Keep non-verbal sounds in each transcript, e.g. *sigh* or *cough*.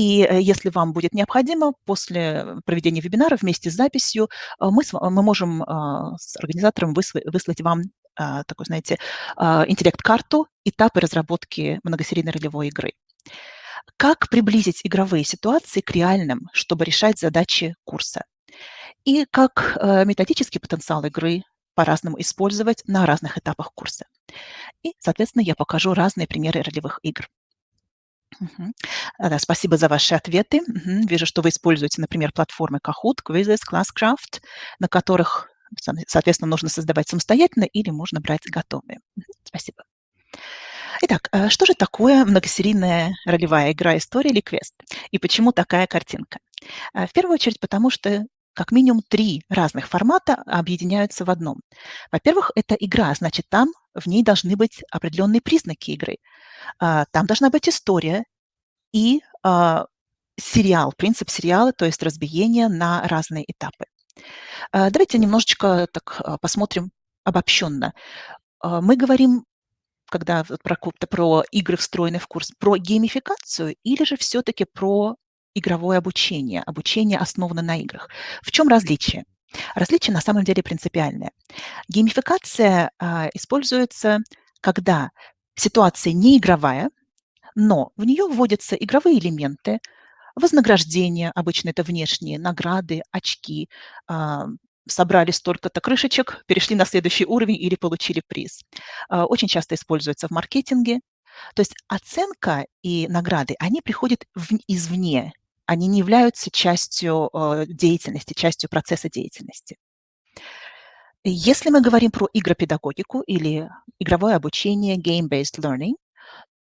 И если вам будет необходимо, после проведения вебинара вместе с записью мы, мы можем с организатором выслать вам такой, знаете, интеллект-карту этапы разработки многосерийной ролевой игры. Как приблизить игровые ситуации к реальным, чтобы решать задачи курса? И как методический потенциал игры по-разному использовать на разных этапах курса. И, соответственно, я покажу разные примеры ролевых игр. Угу. Да, спасибо за ваши ответы. Угу. Вижу, что вы используете, например, платформы Kahoot, Quizzes, Classcraft, на которых, соответственно, нужно создавать самостоятельно или можно брать готовые. Угу. Спасибо. Итак, э, что же такое многосерийная ролевая игра история или квест? И почему такая картинка? Э, в первую очередь потому, что как минимум три разных формата объединяются в одном. Во-первых, это игра, значит, там в ней должны быть определенные признаки игры. А, там должна быть история и а, сериал, принцип сериала, то есть разбиение на разные этапы. А, давайте немножечко так посмотрим обобщенно. Мы говорим, когда про, про игры, встроенные в курс, про геймификацию или же все-таки про игровое обучение, обучение основано на играх. В чем различие? Различие на самом деле принципиальное. Геймификация используется, когда ситуация не игровая, но в нее вводятся игровые элементы, вознаграждение, обычно это внешние, награды, очки, а, собрали столько-то крышечек, перешли на следующий уровень или получили приз. А, очень часто используется в маркетинге. То есть оценка и награды, они приходят извне, они не являются частью э, деятельности, частью процесса деятельности. Если мы говорим про игропедагогику или игровое обучение, game-based learning,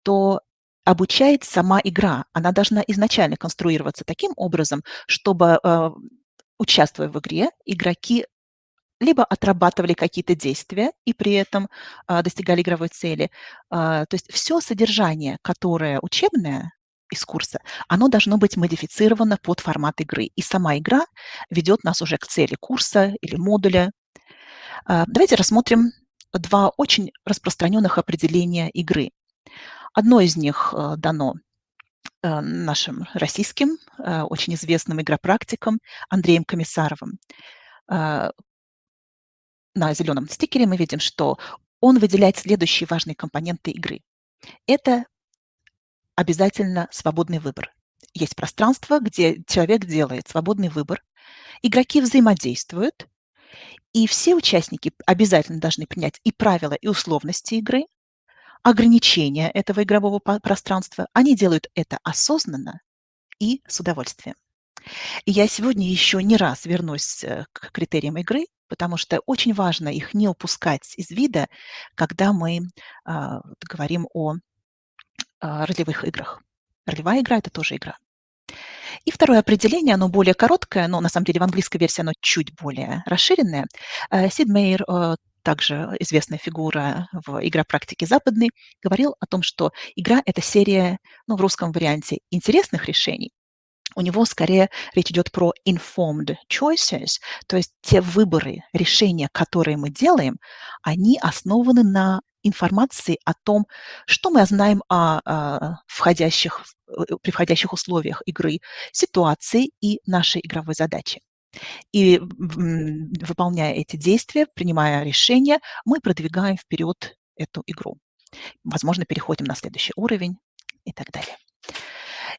то обучает сама игра. Она должна изначально конструироваться таким образом, чтобы, э, участвуя в игре, игроки либо отрабатывали какие-то действия и при этом э, достигали игровой цели. Э, то есть все содержание, которое учебное, из курса, оно должно быть модифицировано под формат игры. И сама игра ведет нас уже к цели курса или модуля. А, давайте рассмотрим два очень распространенных определения игры. Одно из них э, дано э, нашим российским, э, очень известным игропрактиком Андреем Комиссаровым. На зеленом стикере мы видим, что он выделяет следующие важные компоненты игры. Это обязательно свободный выбор. Есть пространство, где человек делает свободный выбор, игроки взаимодействуют, и все участники обязательно должны принять и правила, и условности игры, ограничения этого игрового пространства. Они делают это осознанно и с удовольствием. И я сегодня еще не раз вернусь э, к критериям игры, потому что очень важно их не упускать из вида, когда мы а, говорим о а, ролевых играх. Ролевая игра – это тоже игра. И второе определение, оно более короткое, но на самом деле в английской версии оно чуть более расширенное. Э, Сид Мейер, э, также известная фигура в игропрактике западной, говорил о том, что игра – это серия, ну, в русском варианте, интересных решений. У него скорее речь идет про informed choices, то есть те выборы, решения, которые мы делаем, они основаны на информации о том, что мы знаем о, о входящих, э, при входящих условиях игры, ситуации и нашей игровой задачи. И выполняя эти действия, принимая решения, мы продвигаем вперед эту игру. Возможно, переходим на следующий уровень и так далее.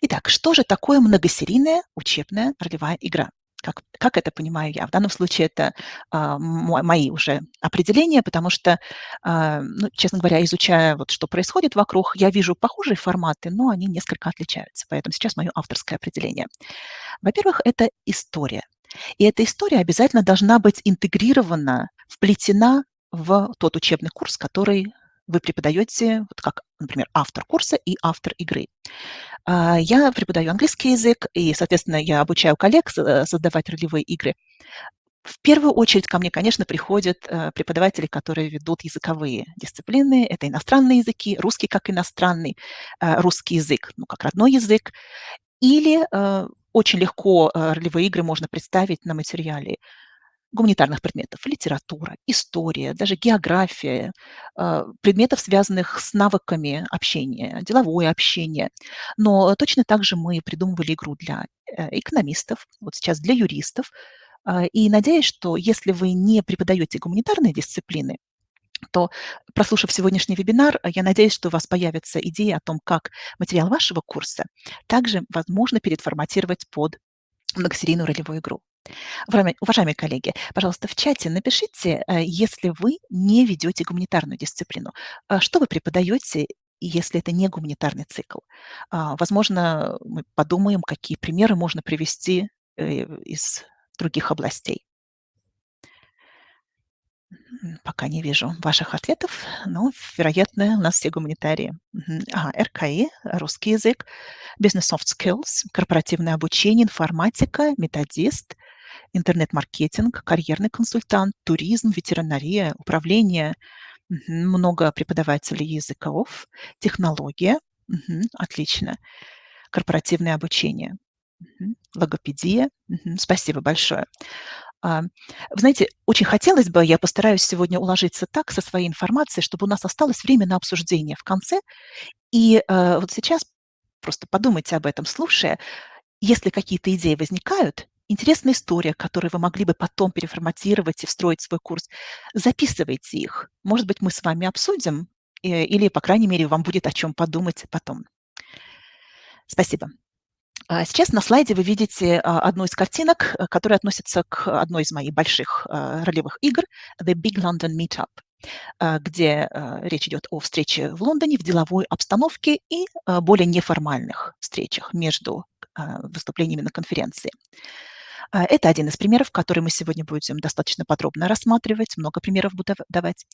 Итак, что же такое многосерийная учебная ролевая игра? Как, как это понимаю я? В данном случае это а, мои уже определения, потому что, а, ну, честно говоря, изучая, вот, что происходит вокруг, я вижу похожие форматы, но они несколько отличаются. Поэтому сейчас мое авторское определение. Во-первых, это история. И эта история обязательно должна быть интегрирована, вплетена в тот учебный курс, который вы преподаете, вот как, например, автор курса и автор игры. А, я преподаю английский язык, и, соответственно, я обучаю коллег э, создавать ролевые игры. В первую очередь ко мне, конечно, приходят э, преподаватели, которые ведут языковые дисциплины. Это иностранные языки, русский как иностранный, э, русский язык, ну, как родной язык. Или очень легко ролевые игры можно представить на материале гуманитарных предметов: литература, история, даже география, э, предметов, связанных с навыками общения, деловое общение. Но точно так же мы придумывали игру для, э, экономистов, вот сейчас для юристов. А, и надеюсь, что если вы не преподаете гуманитарные дисциплины, то, прослушав сегодняшний вебинар, я надеюсь, что у вас появится идея о том, как материал вашего курса также возможно переформатировать под многосерийную ролевую игру. Уважаемые, коллеги, пожалуйста, в чате напишите, э, если вы не ведете гуманитарную дисциплину. А что вы преподаете, если это не гуманитарный цикл? А, возможно, мы подумаем, какие примеры можно привести э, из других областей. Пока не вижу ваших ответов, но, вероятно, у нас все гуманитарии. Ага, РКИ, русский язык, Business Soft Skills, корпоративное обучение, информатика, методист, интернет-маркетинг, карьерный консультант, туризм, ветеринария, управление. Много преподавателей языков, технология. Отлично. Корпоративное обучение. Логопедия. Спасибо большое. А, вы знаете, очень хотелось бы, я постараюсь сегодня уложиться так со своей информацией, чтобы у нас осталось время на обсуждение в конце. И э, вот сейчас просто подумайте об этом, слушая. Если какие-то идеи возникают, интересная история, которую вы могли бы потом переформатировать и встроить в свой курс, записывайте их. Может быть, мы с вами обсудим, э, или, по крайней мере, вам будет о чем подумать потом. Спасибо. А сейчас на слайде вы видите а, одну из картинок, э, которая относится к одной из моих больших а, ролевых игр «The Big London Meetup», где речь идет о встрече в Лондоне в деловой обстановке и более неформальных встречах между выступлениями на конференции. А, это один из примеров, который мы сегодня будем достаточно подробно рассматривать, много примеров буду давать.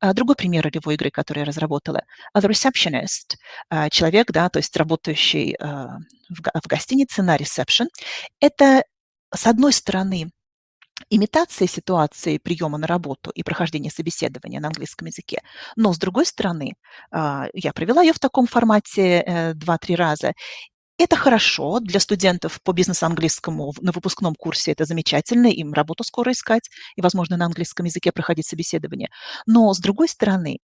А, другой пример ролевой игры, который я разработала, The Receptionist, а, человек, да, то есть работающий в гостинице на ресепшн. Это, с одной стороны, имитация ситуации приема на работу и прохождения собеседования на английском языке. Но, с другой стороны, я провела ее в таком формате 2-3 э, раза, это хорошо для студентов по бизнес-английскому на выпускном курсе. Это замечательно, им работу скоро искать и, возможно, на английском языке проходить собеседование. Но, с другой стороны,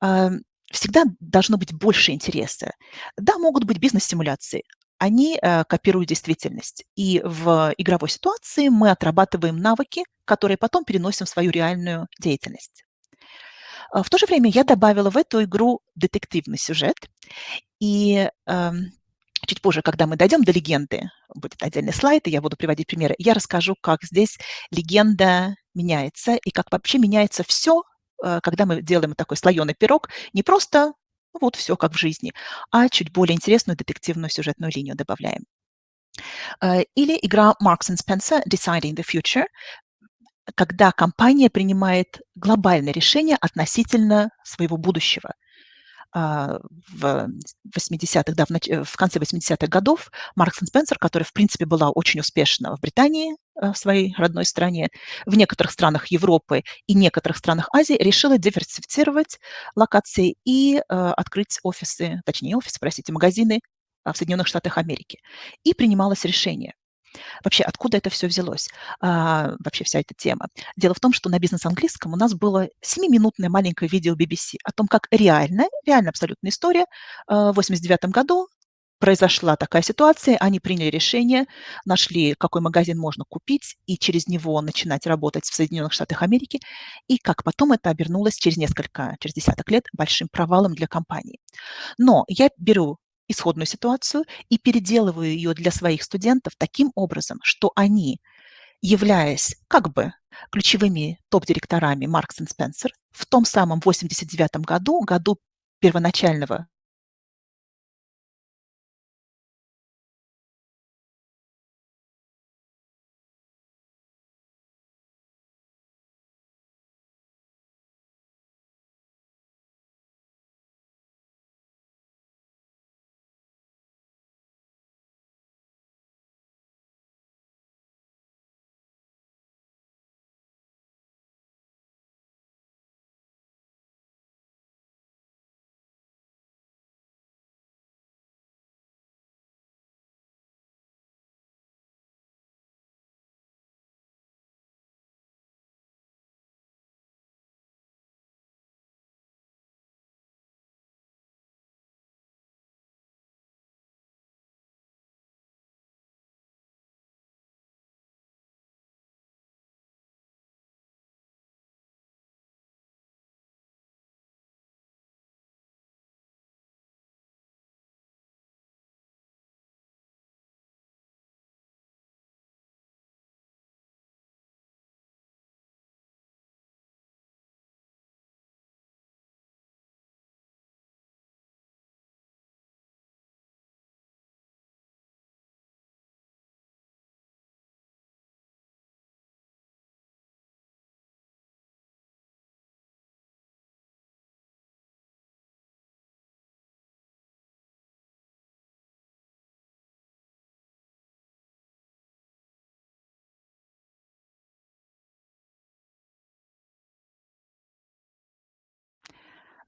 а, всегда должно быть больше интереса. Да, могут быть бизнес-симуляции, они э, копируют действительность. И в игровой ситуации мы отрабатываем навыки, которые потом переносим в свою реальную деятельность. А, в то же время я добавила в эту игру детективный сюжет. И эм, Чуть позже, когда мы дойдем до легенды, будет отдельный слайд, и я буду приводить примеры, я расскажу, как здесь легенда меняется и как вообще меняется все, э, когда мы делаем такой слоеный пирог, не просто вот все как в жизни, а чуть более интересную детективную сюжетную линию добавляем. Э, или игра Marks and Spencer Deciding the Future, когда компания принимает глобальное решение относительно своего будущего. А, в 80-х, да, в, нач... в конце 80-х годов Маркс и Спенсер, которая, в принципе, была очень успешна в Британии, э, в своей родной стране, в некоторых странах Европы и некоторых странах Азии, решила диверсифицировать локации и э, открыть офисы, точнее офисы, простите, магазины а, в Соединенных Штатах Америки. И принималось решение Вообще, откуда это все взялось? А, вообще вся эта тема. Дело в том, что на бизнес-английском у нас было 7-минутное маленькое видео BBC о том, как реально, реально абсолютная история. А, в 89 году произошла такая ситуация, они приняли решение, нашли, какой магазин можно купить, и через него начинать работать в Соединенных Штатах Америки, и как потом это обернулось через несколько, через десяток лет большим провалом для компании. Но я беру исходную ситуацию и переделываю ее для своих студентов таким образом, что они, являясь как бы ключевыми топ-директорами Marks Spencer, в том самом 89 году, году первоначального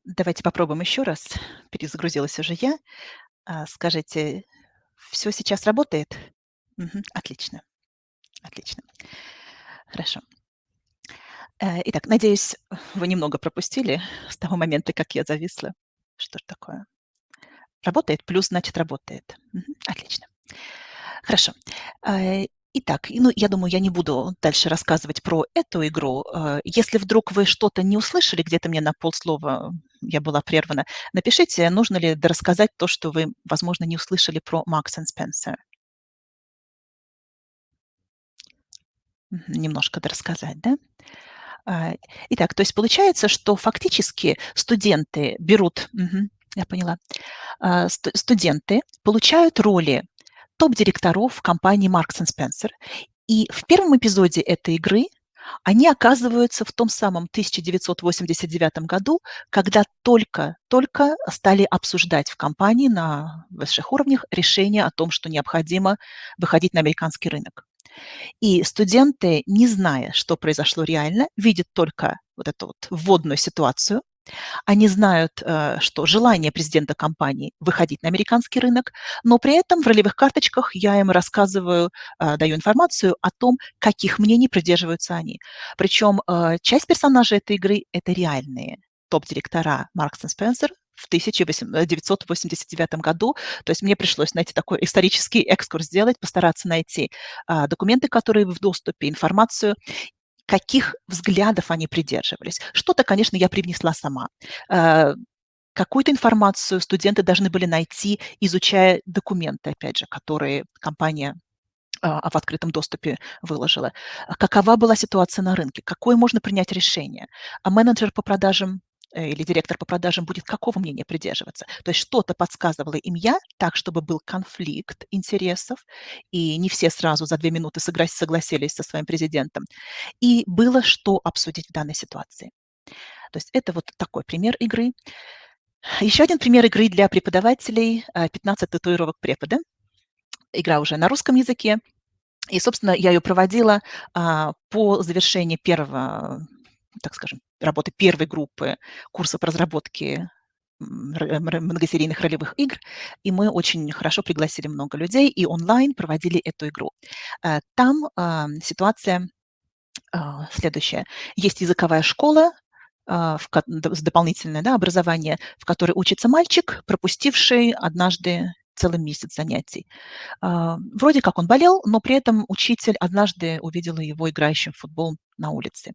Давайте попробуем еще раз. Перезагрузилась уже я. А, скажите, все сейчас работает? Мгм. Отлично. Отлично. Хорошо. Э, итак, надеюсь, вы немного пропустили с того момента, как я зависла. Что ж такое? Работает, плюс значит работает. Мгм. Отлично. Хорошо. Итак, ну, я думаю, я не буду дальше рассказывать про эту игру. Э, если вдруг вы что-то не услышали, где-то мне на полслова я была прервана, напишите, нужно ли рассказать то, что вы, возможно, не услышали про and Spencer. Мгм. Немножко дорассказать, да? А, итак, то есть получается, что фактически студенты берут, мгм, я поняла, а, сту- студенты получают роли топ-директоров компании Marks Spencer, и в первом эпизоде этой игры они оказываются в том самом 1989 году, когда только, только стали обсуждать в компании на высших уровнях решение о том, что необходимо выходить на американский рынок. И студенты, не зная, что произошло реально, видят только вот эту вот вводную ситуацию. Они знают, э, что желание президента компании выходить на американский рынок, но при этом в ролевых карточках я им рассказываю, э, даю информацию о том, каких мнений придерживаются они. Причем э, часть персонажей этой игры– это реальные топ-директора Маркс и Спенсер в 1989 году. То есть мне пришлось, знаете, такой исторический экскурс сделать, постараться найти а, документы, которые в доступе, информацию, каких взглядов они придерживались. Что-то, конечно, я привнесла сама. А, какую-то информацию студенты должны были найти, изучая документы, опять же, которые компания а, в открытом доступе выложила. Какова была ситуация на рынке? Какое можно принять решение? А менеджер по продажам Э, или директор по продажам будет какого мнения придерживаться. То есть что-то подсказывала им я, так, чтобы был конфликт интересов, и не все сразу за две минуты согласились со своим президентом. И было что обсудить в данной ситуации. То есть это вот такой пример игры. Еще один пример игры для преподавателей 15 татуировок препода. Игра уже на русском языке. И, собственно, я ее проводила а, по завершении первого так скажем, работы первой группы курсов разработки многосерийных ролевых игр, и мы очень хорошо пригласили много людей и онлайн проводили эту игру. Э, там а, ситуация а, следующая. Есть языковая школа, а, в, дополнительное да, образование, в которой учится мальчик, пропустивший однажды целый месяц занятий. Вроде как он болел, но при этом учитель однажды увидела его играющим в футбол на улице.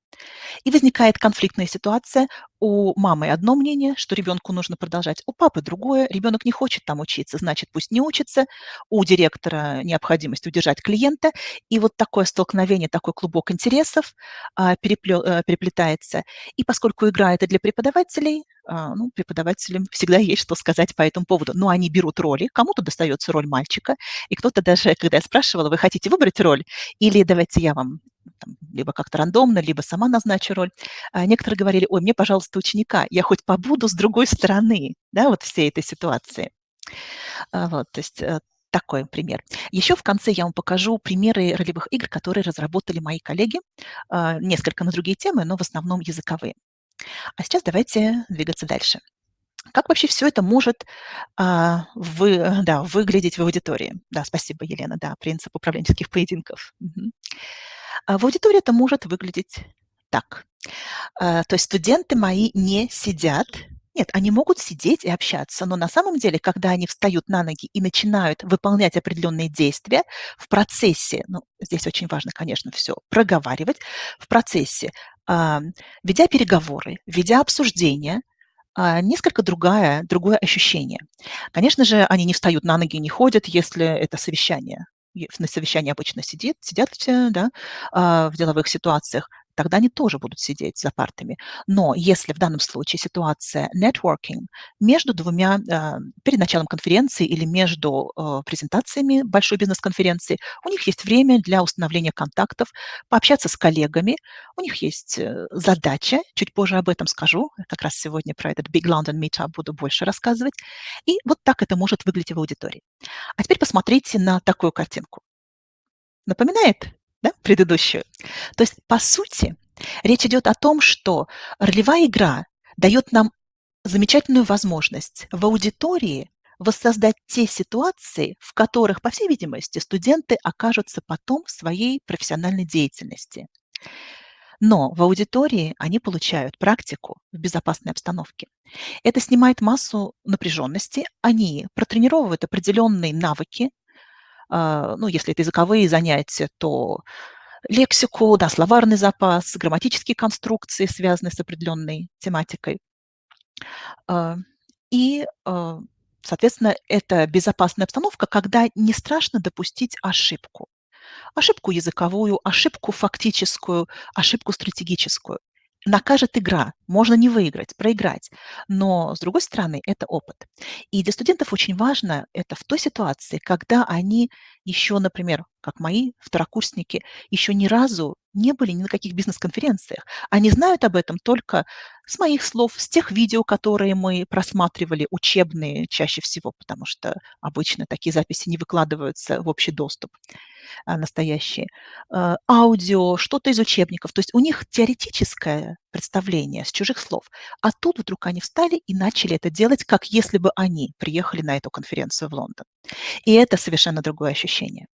И возникает конфликтная ситуация. У мамы одно мнение, что ребенку нужно продолжать, у папы другое. Ребенок не хочет там учиться, значит, пусть не учится. У директора необходимость удержать клиента. И вот такое столкновение, такой клубок интересов а, а, переплетается. И поскольку игра это для преподавателей, а, ну, преподавателям всегда *laughs* есть что сказать по этому поводу. Но они берут роли, кому-то достается роль мальчика, и кто-то даже, когда я спрашивала, вы хотите выбрать роль, или давайте я вам там, либо как-то рандомно, либо сама назначу роль. А некоторые говорили, ой, мне, пожалуйста, ученика, я хоть побуду с другой стороны, да, вот всей этой ситуации. А, вот, то есть э, такой пример. Еще в конце я вам покажу примеры ролевых игр, которые разработали мои коллеги, а, несколько на другие темы, но в основном языковые. А сейчас давайте двигаться дальше. Как вообще все это может а, вы, да, выглядеть в аудитории? Да, спасибо, Елена, да, принцип управленческих поединков. Угу. А в аудитории это может выглядеть так. А, то есть студенты мои не сидят, нет, они могут сидеть и общаться, но на самом деле, когда они встают на ноги и начинают выполнять определенные действия в процессе, ну, здесь очень важно, конечно, все проговаривать, в процессе, а, ведя переговоры, ведя обсуждения, несколько другое, другое ощущение. Конечно же, они не встают на ноги, не ходят, если это совещание на совещании обычно сидит, сидят все да, а, в деловых ситуациях, тогда они тоже будут сидеть за партами. Но если в данном случае ситуация networking между двумя, а, перед началом конференции или между а, презентациями большой бизнес-конференции, у них есть время для установления контактов, пообщаться с коллегами, у них есть э, задача, чуть позже об этом скажу, как раз сегодня про этот Big London Meetup буду больше рассказывать. И вот так это может выглядеть в аудитории. А теперь посмотрите на такую картинку. Напоминает да, предыдущую. То есть, по сути, речь идет о том, что ролевая игра дает нам замечательную возможность в аудитории воссоздать те ситуации, в которых, по всей видимости, студенты окажутся потом в своей профессиональной деятельности. Но в аудитории они получают практику в безопасной обстановке. Это снимает массу напряженности, они протренировывают определенные навыки, ну, если это языковые занятия, то лексику, да, словарный запас, грамматические конструкции, связанные с определенной тематикой. А, и, а, соответственно, это безопасная обстановка, когда не страшно допустить ошибку. Ошибку языковую, ошибку фактическую, ошибку стратегическую накажет игра. Можно не выиграть, проиграть. Но, с другой стороны, это опыт. И для студентов очень важно это в той ситуации, когда они еще, например, как мои второкурсники, еще ни разу не были ни на каких бизнес-конференциях. Они знают об этом только с моих слов, с тех видео, которые мы просматривали, учебные чаще всего, потому что обычно такие записи не выкладываются в общий доступ. А, настоящие, а, аудио, что-то из учебников. То есть у них теоретическое представление с чужих слов. А тут вдруг они встали и начали это делать, как если бы они приехали на эту конференцию в Лондон. И это совершенно другое ощущение.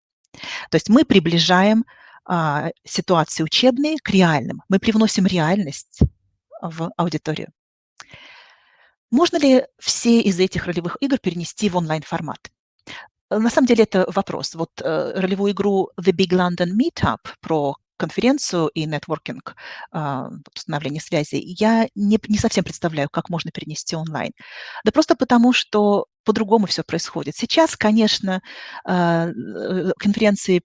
То есть мы приближаем а, ситуации учебные к реальным. Мы привносим реальность в аудиторию. Можно ли все из этих ролевых игр перенести в онлайн-формат? Э, на самом деле это вопрос. Вот э, ролевую игру The Big London Meetup про конференцию и нетворкинг, э, установление связи, я не, не совсем представляю, как можно перенести онлайн. Да просто потому, что по-другому все происходит. Сейчас, конечно, э конференции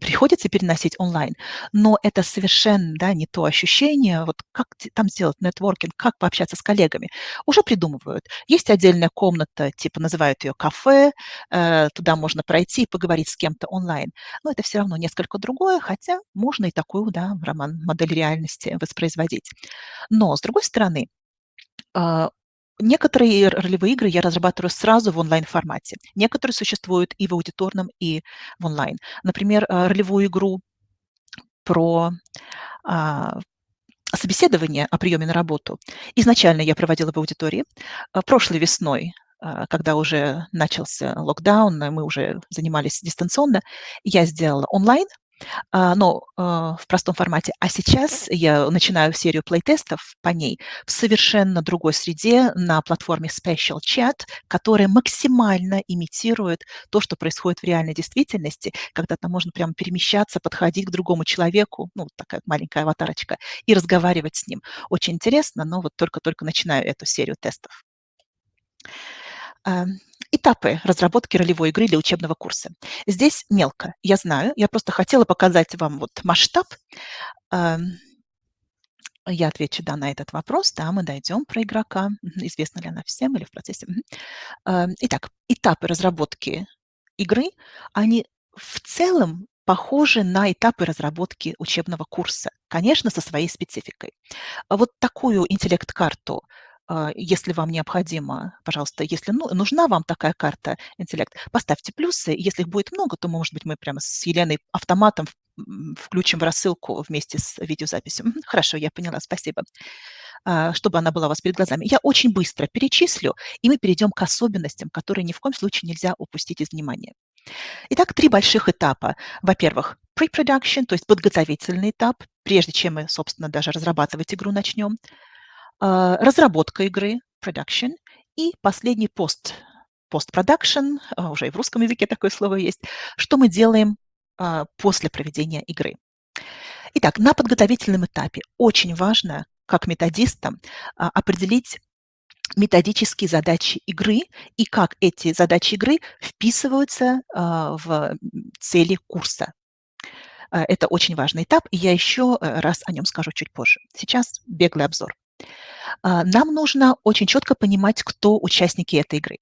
приходится переносить онлайн, но это совершенно да, не то ощущение, вот как там сделать нетворкинг, как пообщаться с коллегами. Уже придумывают. Есть отдельная комната, типа называют ее кафе, э, туда можно пройти и поговорить с кем-то онлайн. Но это все равно несколько другое, хотя можно и такую да, роман, модель реальности воспроизводить. Но, с другой стороны, а, Некоторые ролевые игры я разрабатываю сразу в онлайн-формате. Некоторые существуют и в аудиторном, и в онлайн. Например, э, ролевую игру про а, собеседование о приеме на работу. Изначально я проводила в аудитории. Э, прошлой весной э, когда уже начался локдаун, мы уже занимались дистанционно, я сделала онлайн но а, в простом формате. А сейчас я начинаю серию плейтестов по ней в совершенно другой среде на платформе Special Chat, которая максимально имитирует то, что происходит в реальной действительности, когда там можно прямо перемещаться, подходить к другому человеку, ну, такая маленькая аватарочка, и разговаривать с ним. Очень интересно, но вот только-только начинаю эту серию тестов. Этапы разработки ролевой игры для учебного курса. Здесь мелко, я знаю, я просто хотела показать вам вот масштаб. Эм, я отвечу да на этот вопрос, да, мы дойдем про игрока, известно ли она всем или в процессе. Эм, итак, этапы разработки игры, они в целом похожи на этапы разработки учебного курса, конечно, со своей спецификой. Вот такую интеллект-карту а, если вам необходимо, пожалуйста, если ну, нужна вам такая карта интеллект, поставьте плюсы. Если их будет много, то, может быть, мы прямо с Еленой автоматом включим в рассылку вместе с видеозаписью. Хорошо, я поняла, спасибо а, чтобы она была у вас перед глазами. Я очень быстро перечислю, и мы перейдем к особенностям, которые ни в коем случае нельзя упустить из внимания. Итак, три больших этапа. Во-первых, pre-production, то есть подготовительный этап, прежде чем мы, собственно, даже разрабатывать игру начнем. А, разработка игры, production, и последний пост, post-production, а, уже и в русском языке такое слово есть, что мы делаем а, после проведения игры. Итак, на подготовительном этапе очень важно, как методистам, определить методические задачи игры и как эти задачи игры вписываются в цели курса. Это очень важный этап, и я еще э, раз о нем скажу чуть позже. Сейчас беглый обзор. А, нам нужно очень четко понимать, кто участники этой игры.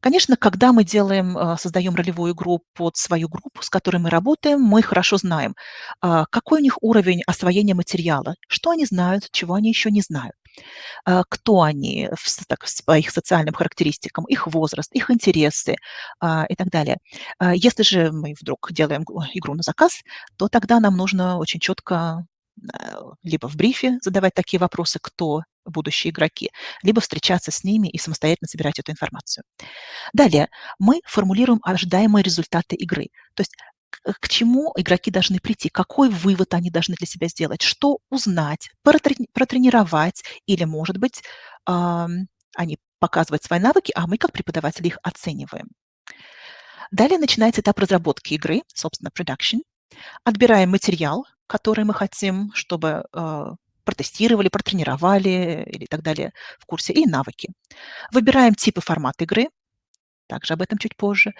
Конечно, когда мы делаем, а, создаем ролевую игру под свою группу, с которой мы работаем, мы хорошо знаем, а, какой у них уровень освоения материала, что они знают, чего они еще не знают, кто они так, по их социальным характеристикам, их возраст, их интересы и так далее. Если же мы вдруг делаем игру на заказ, то тогда нам нужно очень четко либо в брифе задавать такие вопросы, кто будущие игроки, либо встречаться с ними и самостоятельно собирать эту информацию. Далее мы формулируем ожидаемые результаты игры. То есть к чему игроки должны прийти, какой вывод они должны для себя сделать, что узнать, протренировать или, может быть, они показывают свои навыки, а мы как преподаватели их оцениваем. Далее начинается этап разработки игры, собственно, production. Отбираем материал, который мы хотим, чтобы э, протестировали, протренировали или так далее в курсе, и навыки. Выбираем тип и формат игры, также об этом чуть позже.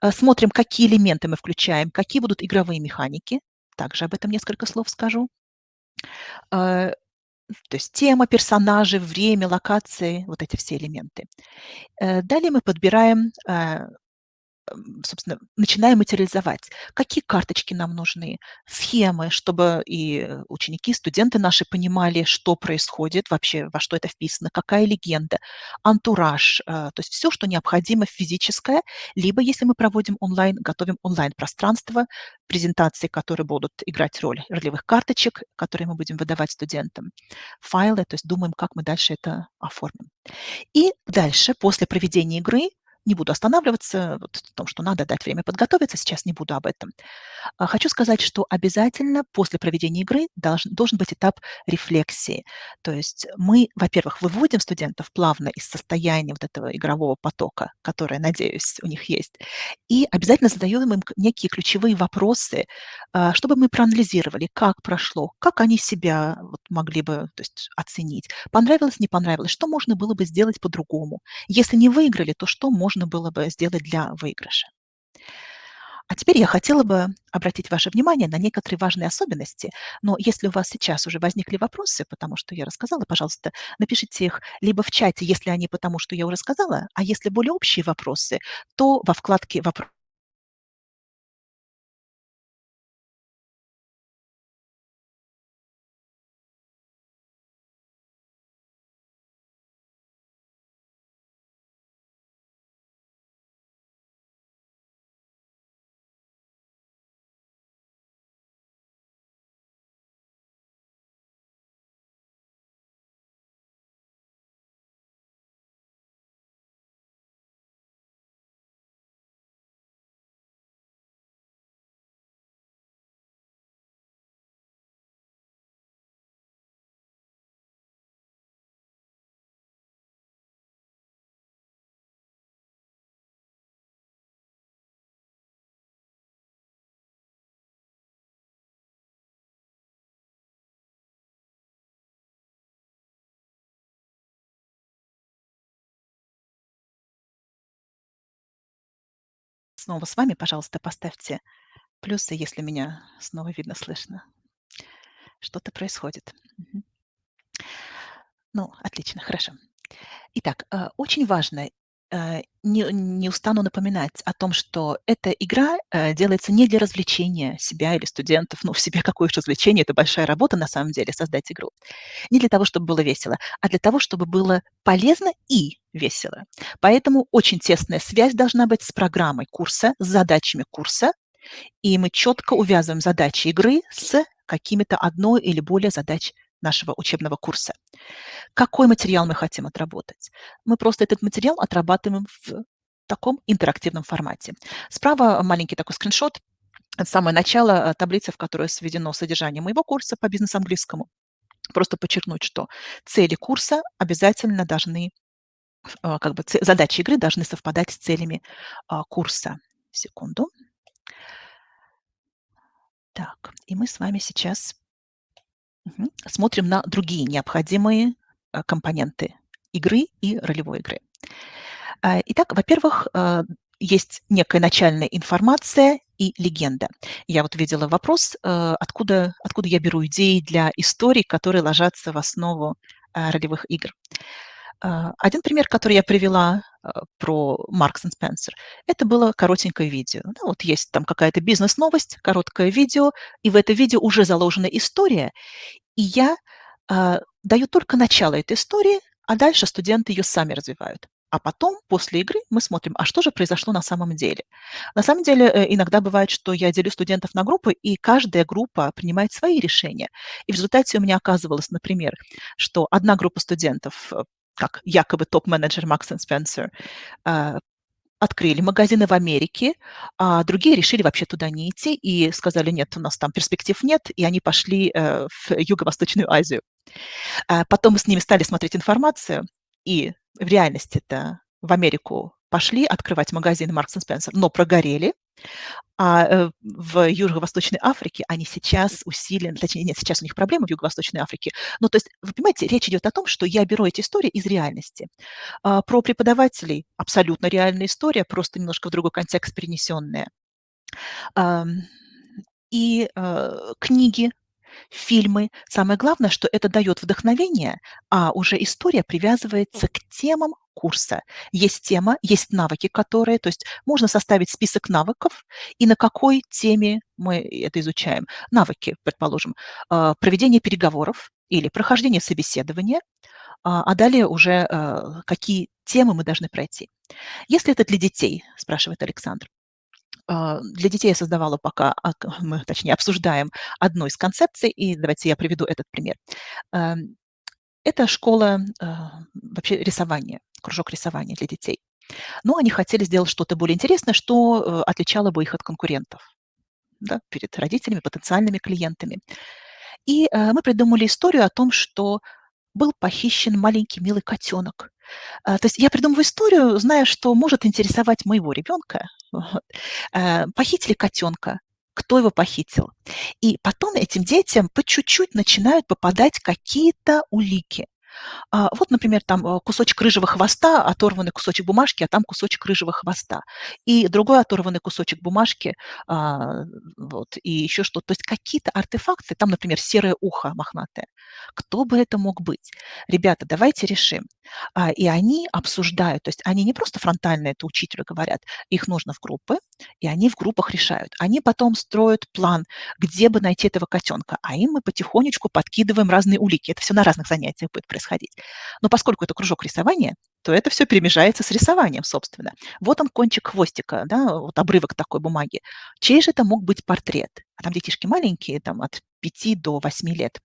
Э, смотрим, какие элементы мы включаем, какие будут игровые механики, также об этом несколько слов скажу. Э, то есть тема, персонажи, время, локации, вот эти все элементы. Далее мы подбираем собственно, начинаем материализовать. Какие карточки нам нужны, схемы, чтобы и ученики, студенты наши понимали, что происходит вообще, во что это вписано, какая легенда, антураж, э, то есть все, что необходимо физическое, либо, если мы проводим онлайн, готовим онлайн-пространство, презентации, которые будут играть роль ролевых карточек, которые мы будем выдавать студентам, файлы, то есть думаем, как мы дальше это оформим. И дальше, после проведения игры, не буду останавливаться вот, в том, что надо дать время подготовиться, сейчас не буду об этом. А, хочу сказать, что обязательно после проведения игры должен, должен быть этап рефлексии. То есть мы, во-первых, выводим студентов плавно из состояния вот этого игрового потока, которое, надеюсь, у них есть, и обязательно задаем им некие ключевые вопросы, а, чтобы мы проанализировали, как прошло, как они себя вот могли бы то есть, оценить, понравилось, не понравилось, что можно было бы сделать по-другому. Если не выиграли, то что можно можно было бы сделать для выигрыша. А теперь я хотела бы обратить ваше внимание на некоторые важные особенности, но если у вас сейчас уже возникли вопросы, потому что я рассказала, пожалуйста, напишите их либо в чате, если они потому, что я уже сказала, а если более общие вопросы, то во вкладке «Вопросы» снова с вами. Пожалуйста, поставьте плюсы, если меня снова видно, слышно. Что-то происходит. Ну, отлично, хорошо. Итак, э, очень важно, не, не устану напоминать о том, что эта игра э, делается не для развлечения себя или студентов. Ну, в себе какое же развлечение, это большая работа на самом деле, создать игру. Не для того, чтобы было весело, а для того, чтобы было полезно и весело. Поэтому очень тесная связь должна быть с программой курса, с задачами курса, и мы четко увязываем задачи игры с какими-то одной или более задач нашего учебного курса. Какой материал мы хотим отработать? Мы просто этот материал отрабатываем в таком интерактивном формате. Справа маленький такой скриншот. Самое начало э, таблицы, в которой сведено содержание моего курса по бизнес-английскому. Просто подчеркнуть, что цели курса обязательно должны, э, как бы задачи игры должны совпадать с целями а, курса. Секунду. Так, и мы с вами сейчас Смотрим на другие необходимые э, компоненты игры и ролевой игры. А, итак, во-первых, э, есть некая начальная информация и легенда. Я вот видела вопрос, откуда, откуда я беру идеи для историй, которые ложатся в основу ролевых игр. Один пример, который я привела про Marks Spencer, это было коротенькое видео. Ну, вот есть там какая-то бизнес-новость, короткое видео, и в это видео уже заложена история, и я э, даю только начало этой истории, а дальше студенты ее сами развивают. а потом, после игры, мы смотрим, а что же произошло на самом деле. На самом деле, э, иногда бывает, что я делю студентов на группы, и каждая группа принимает свои решения. И в результате у меня оказывалось, например, что одна группа студентов, э, как якобы топ-менеджер Макс Спенсер, открыли магазины в Америке, а другие решили вообще туда не идти и сказали, нет, у нас там перспектив нет, и они пошли э, в Юго-Восточную Азию. А потом мы с ними стали смотреть информацию, и в реальности это в Америку пошли открывать магазины Маркс Спенсер, но прогорели, а э, в Юго-Восточной Африке они сейчас усиленно, точнее, нет, сейчас у них проблемы в Юго-Восточной Африке. Ну, то есть, вы понимаете, речь идет о том, что я беру эти истории из реальности. А про преподавателей абсолютно реальная история, просто немножко в другой контекст перенесенная. И э, книги фильмы. Самое главное, что это дает вдохновение, а уже история привязывается к темам курса. Есть тема, есть навыки, которые, то есть можно составить список навыков, и на какой теме мы это изучаем. Навыки, предположим, а, проведение переговоров или прохождение собеседования, а, а далее уже а, какие темы мы должны пройти. Если это для детей, спрашивает Александр, для детей я создавала пока, *laughs* мы, точнее, обсуждаем одну из концепций, и давайте я приведу этот пример. Эм, это школа а, вообще рисования, кружок рисования для детей. Но они хотели сделать что-то более интересное, что э, отличало бы их от конкурентов да, перед родителями, потенциальными клиентами. И э, мы придумали историю о том, что был похищен маленький милый котенок. А, то есть я придумываю историю, зная, что может интересовать моего ребенка. *laughs* Вот. А, похитили котенка, кто его похитил. И потом этим детям по чуть-чуть начинают попадать какие-то улики. А, вот, например, там э, кусочек рыжего хвоста, оторванный кусочек бумажки, а там кусочек рыжего хвоста. И другой оторванный кусочек бумажки, а, вот, и еще что-то. То есть какие-то артефакты, там, например, серое ухо мохнатое. Кто бы это мог быть? Ребята, давайте решим. А, и они обсуждают, то есть они не просто фронтально это учителю говорят, их нужно в группы, и они в группах решают. Они потом строят план, где бы найти этого котенка, а им мы потихонечку подкидываем разные улики. Это все на разных занятиях будет происходить происходить. Но поскольку это кружок рисования, то это все перемежается с рисованием, собственно. Вот он кончик хвостика, да, вот обрывок такой бумаги. Чей же это мог быть портрет? А там детишки маленькие, там от 5 до 8 лет.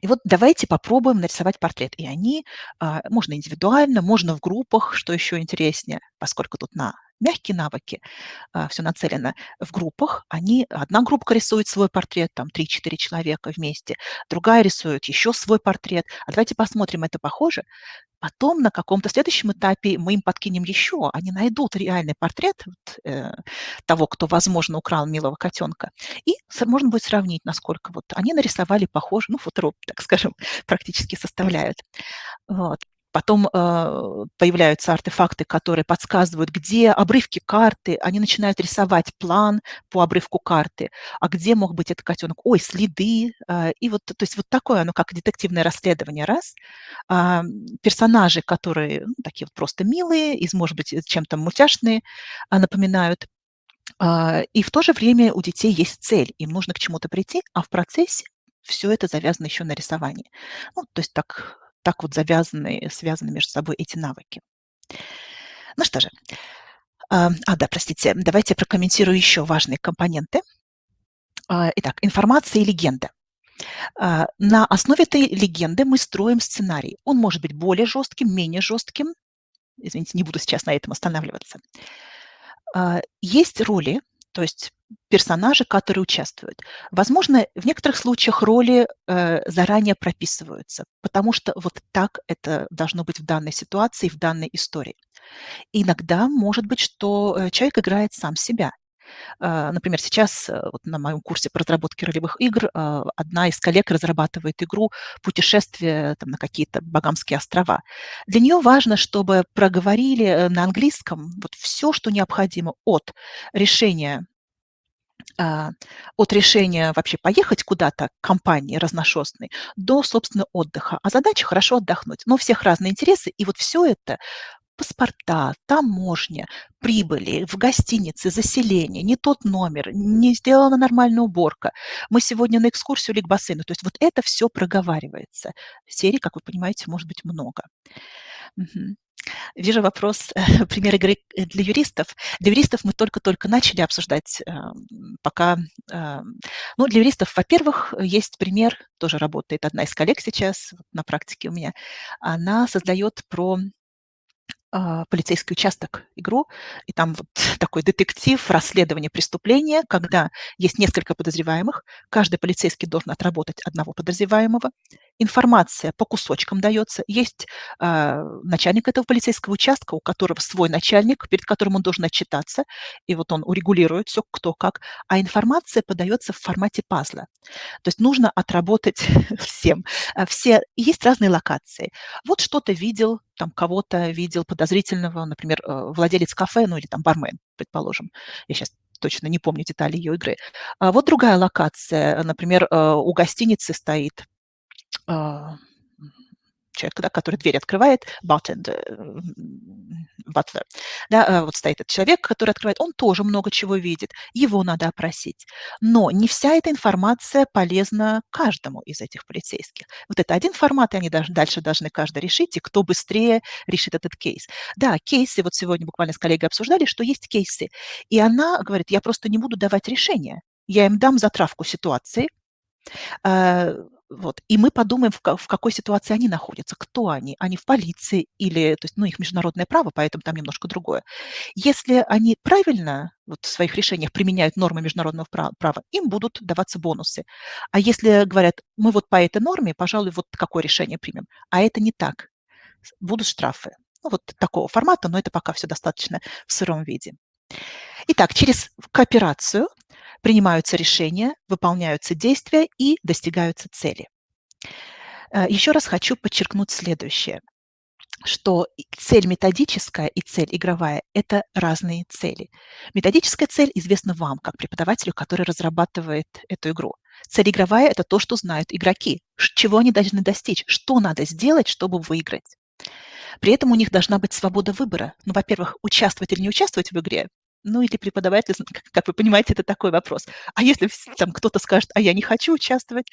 И вот давайте попробуем нарисовать портрет. И они, а, можно индивидуально, можно в группах, что еще интереснее, поскольку тут на мягкие навыки, а, все нацелено в группах. Они, одна группа рисует свой портрет, там 3-4 человека вместе, другая рисует еще свой портрет. А давайте посмотрим, это похоже. Потом на каком-то следующем этапе мы им подкинем еще, они найдут реальный портрет вот, э, того, кто, возможно, украл милого котенка, и можно будет сравнить, насколько вот они нарисовали похоже, ну, футроп, так скажем, *laughs* практически составляют. Вот. Потом э, появляются артефакты, которые подсказывают, где обрывки карты, они начинают рисовать план по обрывку карты, а где мог быть этот котенок, ой, следы, э, и вот, то есть вот такое, оно как детективное расследование, раз. Э, персонажи, которые ну, такие вот просто милые, из, может быть, чем-то мультяшные, э, напоминают, и в то же время у детей есть цель, им нужно к чему-то прийти, а в процессе все это завязано еще на рисовании. Ну, то есть так так вот завязаны, связаны между собой эти навыки. Ну что же, а, а да, простите, давайте прокомментирую еще важные компоненты. А, итак, информация и легенда. А, на основе этой легенды мы строим сценарий. Он может быть более жестким, менее жестким. Извините, не буду сейчас на этом останавливаться. Есть роли, то есть персонажи, которые участвуют. Возможно, в некоторых случаях роли э, заранее прописываются, потому что вот так это должно быть в данной ситуации, в данной истории. иногда может быть, что э, человек играет сам себя. Э, например, сейчас э, вот на моем курсе по разработке ролевых игр одна из коллег разрабатывает игру «Путешествие там, на какие-то Багамские острова». Для нее важно, чтобы проговорили на английском вот все, что необходимо от решения от решения вообще поехать куда-то к компании разношерстной до, собственно, отдыха. А задача хорошо отдохнуть. Но у всех разные интересы, и вот все это паспорта, таможня, прибыли в гостинице, заселение, не тот номер, не сделана нормальная уборка. Мы сегодня на экскурсию или к бассейну. То есть вот это все проговаривается. Серий, как вы понимаете, может быть много. Угу. Вижу вопрос, *laughs* пример игры для юристов. Для юристов мы только-только начали обсуждать, эм, пока, ну, для юристов, во-первых, есть пример, тоже работает одна из коллег сейчас на практике у меня. Она создает про а, полицейский участок игру, и там вот *laughs* такой детектив, расследование преступления, когда есть несколько подозреваемых, каждый полицейский должен отработать одного подозреваемого, информация по кусочкам дается, есть э, начальник этого полицейского участка, у которого свой начальник, перед которым он должен отчитаться, и вот он урегулирует все, кто как, а информация подается в формате пазла. То есть нужно отработать *laughs* всем. А все, есть разные локации. Вот что-то видел, там кого-то видел подозрительного, например, э, владелец кафе, ну или там бармен, предположим. Я сейчас точно не помню детали ее игры. А вот другая локация, например, э, у гостиницы стоит человек, да, который дверь открывает, bartender, butler, да, а, вот стоит этот человек, который открывает, он тоже много чего видит, его надо опросить. Но не вся эта информация полезна каждому из этих полицейских. Вот это один формат, и они даже, дальше должны каждый решить, и кто быстрее решит этот кейс. Да, кейсы, вот сегодня буквально с коллегой обсуждали, что есть кейсы, и она говорит, я просто не буду давать решения, я им дам затравку ситуации, а, вот. И мы подумаем, в, в какой ситуации они находятся, кто они. Они в полиции или, то есть, ну, их международное право, поэтому там немножко другое. Если они правильно вот, в своих решениях применяют нормы международного права, им будут даваться бонусы. А если говорят, мы вот по этой норме, пожалуй, вот какое решение примем, а это не так, будут штрафы. Ну, вот такого формата, но это пока все достаточно в сыром виде. Итак, через кооперацию принимаются решения, выполняются действия и достигаются цели. Э, Еще раз хочу подчеркнуть следующее, что цель методическая и цель игровая – это разные цели. Методическая цель известна вам, как преподавателю, который разрабатывает эту игру. Цель игровая – это то, что знают игроки, чего они должны достичь, что надо сделать, чтобы выиграть. При этом у них должна быть свобода выбора. Ну, во-первых, участвовать или не участвовать в игре, ну, или преподаватель, как вы понимаете, это такой вопрос. А если там кто-то скажет, а я не хочу участвовать,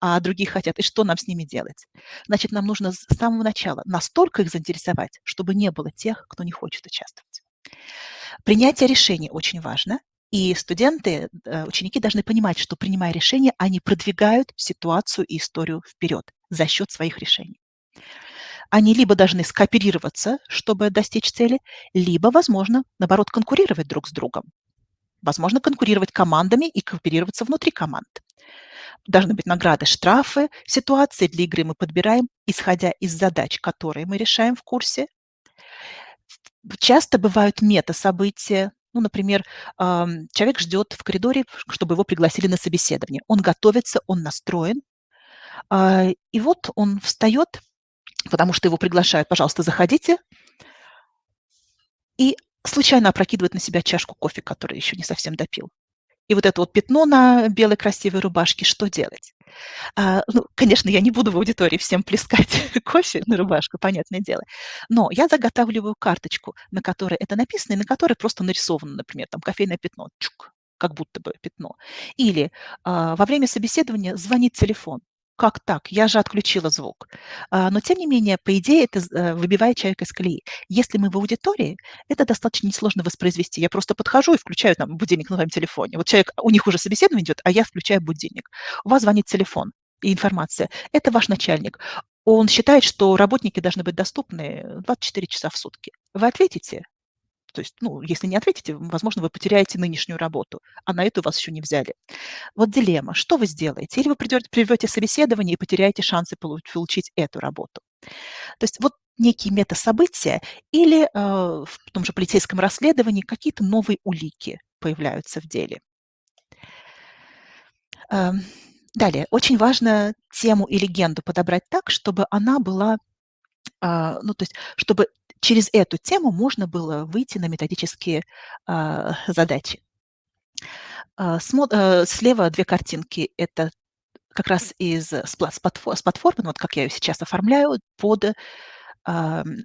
а другие хотят, и что нам с ними делать? Значит, нам нужно с самого начала настолько их заинтересовать, чтобы не было тех, кто не хочет участвовать. Принятие решений очень важно, и студенты, э, ученики должны понимать, что принимая решения, они продвигают ситуацию и историю вперед за счет своих решений они либо должны скооперироваться, чтобы достичь цели, либо, возможно, наоборот, конкурировать друг с другом. Возможно, конкурировать командами и кооперироваться внутри команд. Должны быть награды, штрафы, ситуации для игры мы подбираем, исходя из задач, которые мы решаем в курсе. Часто бывают мета-события, ну, например, человек ждет в коридоре, чтобы его пригласили на собеседование. Он готовится, он настроен. А, и вот он встает потому что его приглашают, пожалуйста, заходите, и случайно опрокидывает на себя чашку кофе, который еще не совсем допил. И вот это вот пятно на белой красивой рубашке, что делать? А, ну, конечно, я не буду в аудитории всем плескать *laughs* кофе на рубашку, понятное дело. Но я заготавливаю карточку, на которой это написано, и на которой просто нарисовано, например, там кофейное пятно, чук, как будто бы пятно. Или а, во время собеседования звонит телефон как так? Я же отключила звук. А, но, тем не менее, по идее, это э, выбивает человека из колеи. Если мы в аудитории, это достаточно несложно воспроизвести. Я просто подхожу и включаю там будильник на своем телефоне. Вот человек, у них уже собеседование идет, а я включаю будильник. У вас звонит телефон и информация. Это ваш начальник. Он считает, что работники должны быть доступны 24 часа в сутки. Вы ответите, то есть, ну, если не ответите, возможно, вы потеряете нынешнюю работу, а на эту вас еще не взяли. Вот дилемма. Что вы сделаете? Или вы придете, приведете собеседование и потеряете шансы получить эту работу. То есть вот некие метасобытия или э, в том же полицейском расследовании какие-то новые улики появляются в деле. Э, далее, очень важно тему и легенду подобрать так, чтобы она была, э, ну, то есть, чтобы через эту тему можно было выйти на методические а, задачи. А, э, слева две картинки. Это как раз из, платформы, с платформы, вот как я ее сейчас оформляю, под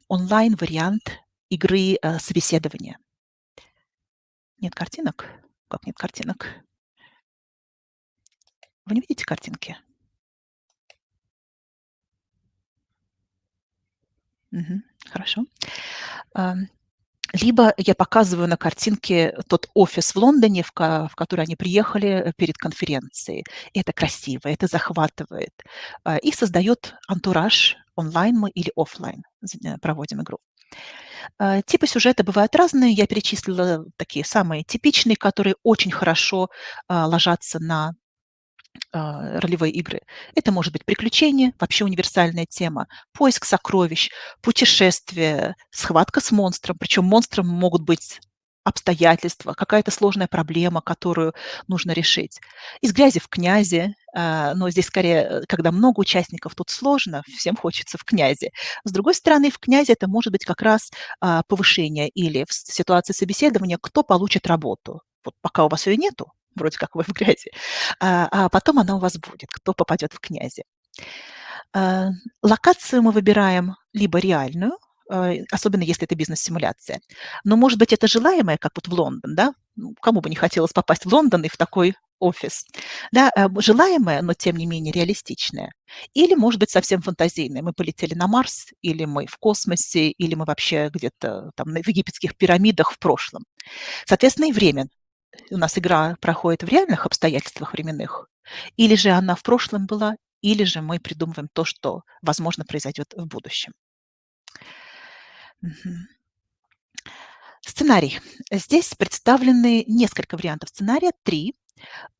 онлайн-вариант игры а, собеседования. Нет картинок? Как нет картинок? Вы не видите картинки? Мгм. Хорошо. Либо я показываю на картинке тот офис в Лондоне, в ка в который они приехали, э, перед конференцией. Это красиво, это захватывает, а, и создаёт антураж, онлайн мы или оффлайн з э, проводим игру. А, типы сюжета бывают разные. Я перечислила такие самые типичные, которые очень хорошо, а, ложатся на, ролевые игры. Это может быть приключение, вообще универсальная тема, поиск сокровищ, путешествие, схватка с монстром. Причем монстром могут быть обстоятельства, какая-то сложная проблема, которую нужно решить. Из грязи в князи, а, но здесь скорее, э, когда много участников, тут сложно, всем хочется в князи. С другой стороны, в князи это может быть как раз, а, повышение или в ситуации собеседования, кто получит работу. Вот пока у вас её нету, вроде как вы в грязи, а, а потом она у вас будет, кто попадет в князи. А, локацию мы выбираем либо реальную, а, особенно если это бизнес-симуляция. Но, может быть, это желаемое, как вот в Лондон, да? Ну, кому бы не хотелось попасть в Лондон и в такой офис, да? А, желаемое, но тем не менее реалистичное. Или, может быть, совсем фантазийное. Мы полетели на Марс, или мы в космосе, или мы вообще где-то там в египетских пирамидах в прошлом. Соответственно, и время. У нас игра проходит в реальных обстоятельствах временных, или же она в прошлом была, или же мы придумываем то, что, возможно, произойдет в будущем. Сценарий. Здесь представлены несколько вариантов сценария, 3.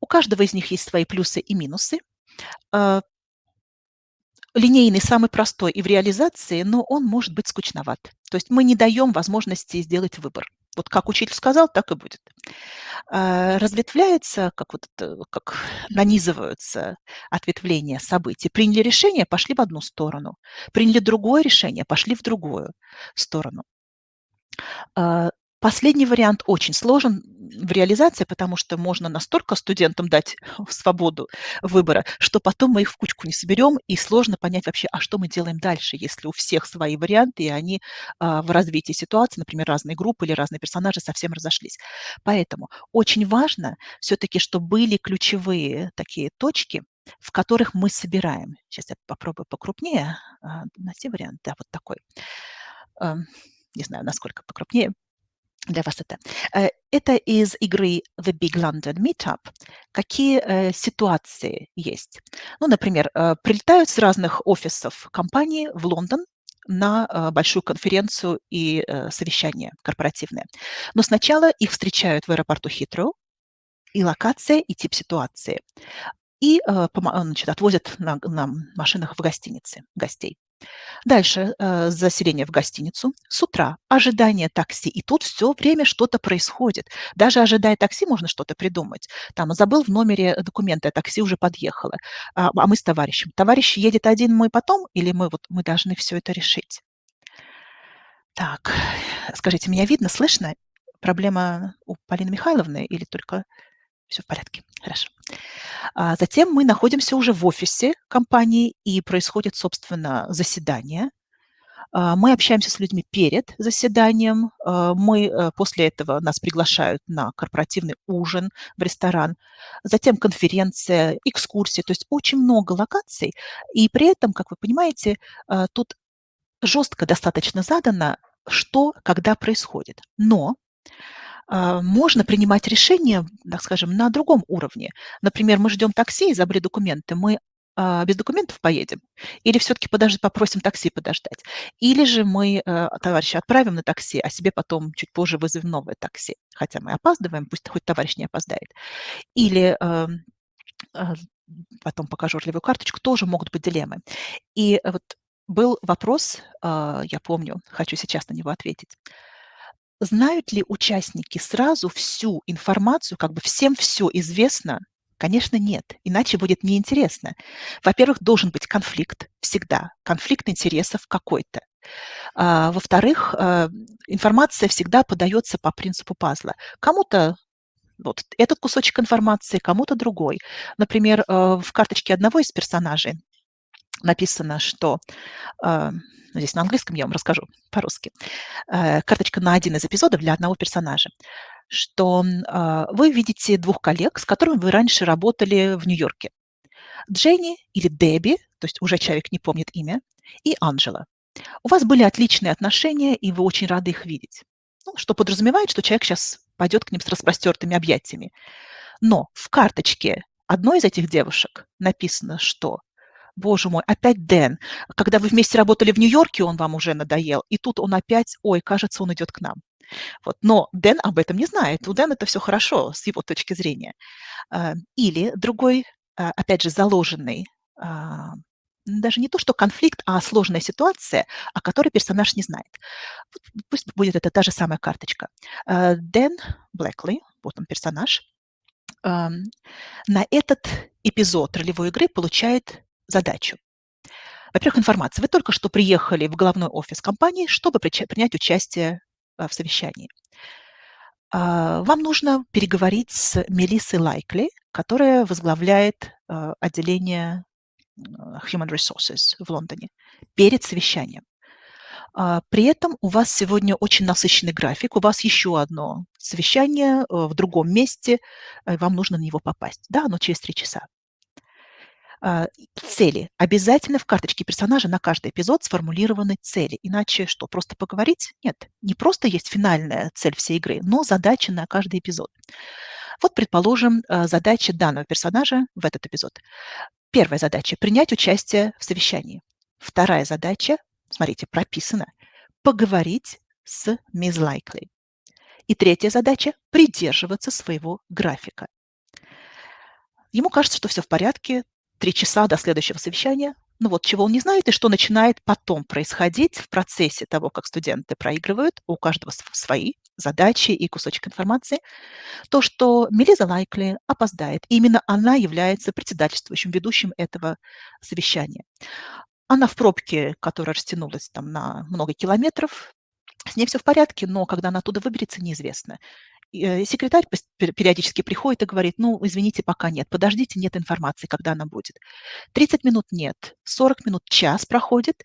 У каждого из них есть свои плюсы и минусы. А линейный самый простой и в реализации, но он может быть скучноват. То есть мы не даём возможности сделать выбор. Вот как учитель сказал, так и будет. А, разветвляется, как вот это, как *laughs* нанизываются ответвления событий. Приняли решение- пошли в одну сторону, приняли другое решение- пошли в другую сторону. Последний вариант очень сложен в реализации, потому что можно настолько студентам дать *laughs* свободу выбора, что потом мы их в кучку не соберем, и сложно понять вообще, а что мы делаем дальше, если у всех свои варианты, и они, а, в развитии ситуации, например, разные группы или разные персонажи совсем разошлись. Поэтому очень важно всё-таки, чтоб были ключевые такие точки, в которых мы собираем. Щас я попробую покрупнее, а, найти вариант. Да, вот такой. Не знаю, насколько покрупнее для вас это. Э, это из игры The Big London Meetup. Какие, э, ситуации есть? Ну, например, э, прилетают с разных офисов компании в Лондон на, большую конференцию и, совещание корпоративное. Но сначала их встречают в аэропорту Хитроу, и локация, и тип ситуации. И, значит, отвозят на на машинах в гостиницы гостей. Дальше, э, заселение в гостиницу. С утра ожидание такси, и тут всё время что-то происходит. Даже ожидая такси, можно что-то придумать. Там: забыл в номере документы, а такси уже подъехало. А, а мы с товарищем. Товарищ едет один, мы потом, или мы вот мы должны всё это решить? Так, скажите, меня видно, слышно? Проблема у Полины Михайловны или только всё в порядке? Хорошо. А затем мы находимся уже в офисе компании, и происходит, собственно, заседание. А, мы общаемся с людьми перед заседанием. А, мы, э, после этого нас приглашают на корпоративный ужин в ресторан, затем конференция, экскурсии. То есть очень много локаций, и при этом, как вы понимаете, а, тут жёстко достаточно задано, что когда происходит. Но, можно принимать решения, так скажем, на другом уровне. Например, мы ждём такси и забыли документы. Мы, а, без документов поедем или всё-таки подож попросим такси подождать? Или же мы, э, товарища отправим на такси, а себе потом чуть позже вызовем новое такси, хотя мы опаздываем, пусть хоть товарищ не опоздает. Или, а, потом покажу ролевую карточку, тоже могут быть дилеммы. И вот был вопрос, а, я помню, хочу сейчас на него ответить. Знают ли участники сразу всю информацию, как бы всем всё известно? Конечно, нет, иначе будет неинтересно. Во-первых, должен быть конфликт всегда, конфликт интересов какой-то. А, во-вторых, а, информация всегда подаётся по принципу пазла. Кому-то вот этот кусочек информации, кому-то другой. Например, э, в карточке одного из персонажей написано, что, а, ну, здесь на английском, я вам расскажу по-русски. Э, карточка на один из эпизодов для одного персонажа, что, а, вы видите 2 коллег, с которыми вы раньше работали в Нью-Йорке. Дженни или Дебби, то есть уже человек не помнит имя, и Анжела. У вас были отличные отношения, и вы очень рады их видеть. Ну, что подразумевает, что человек сейчас пойдет к ним с распростертыми объятиями. Но в карточке одной из этих девушек написано, что боже мой, опять Дэн. Когда вы вместе работали в Нью-Йорке, он вам уже надоел, и тут он опять, ой, кажется, он идет к нам. Вот. Но Дэн об этом не знает. У Дэна это все хорошо с его точки зрения. А, или другой, а, опять же, заложенный а, даже не то, что конфликт, а сложная ситуация, о которой персонаж не знает. Пусть будет это та же самая карточка. Дэн Блэкли, вот он персонаж, на этот эпизод ролевой игры получает задачу. Во-первых, информация. Вы только что приехали в головной офис компании, чтобы принять участие в совещании. Вам нужно переговорить с Мелиссой Лайкли, которая возглавляет отделение Human Resources в Лондоне перед совещанием. При этом у вас сегодня очень насыщенный график, у вас еще одно совещание в другом месте, вам нужно на него попасть. Да, оно через три часа. А, цели. Обязательно в карточке персонажа на каждый эпизод сформулированы цели. Иначе что, просто поговорить? Нет, не просто есть финальная цель всей игры, но задача на каждый эпизод. Вот, предположим, а, задача данного персонажа в этот эпизод. Первая задача – принять участие в совещании. Вторая задача, смотрите, прописана – поговорить с мисс Лайкли. И третья задача – придерживаться своего графика. Ему кажется, что все в порядке, три часа до следующего совещания. Ну вот, чего он не знает и что начинает потом происходить в процессе того, как студенты проигрывают, у каждого свои задачи и кусочек информации, то, что Мелиза Лайкли опоздает. И именно она является председательствующим, ведущим этого совещания. Она в пробке, которая растянулась там на много километров, с ней все в порядке, но когда она оттуда выберется, неизвестно. Э, секретарь периодически приходит и говорит, ну, извините, пока нет, подождите, нет информации, когда она будет. 30 минут нет, 40 минут, час проходит,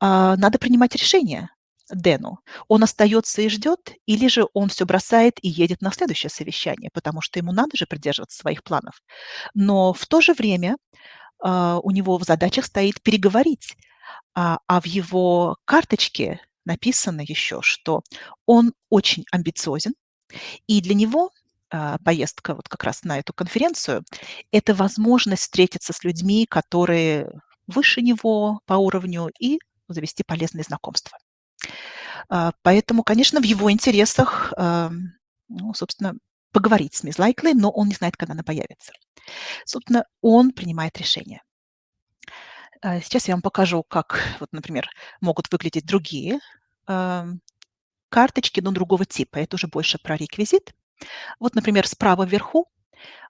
а, надо принимать решение Дэну. Он остается и ждет, или же он все бросает и едет на следующее совещание, потому что ему надо же придерживаться своих планов. Но в то же время а, у него в задачах стоит переговорить, а, а в его карточке написано еще, что он очень амбициозен, и для него а, поездка вот как раз на эту конференцию – это возможность встретиться с людьми, которые выше него по уровню, и завести полезные знакомства. А, поэтому, конечно, в его интересах, а, ну, собственно, поговорить с мисс Лайкли, но он не знает, когда она появится. Собственно, он принимает решение. Сейчас я вам покажу, как, вот, например, могут выглядеть другие карточки, но другого типа. Это уже больше про реквизит. Вот, например, справа вверху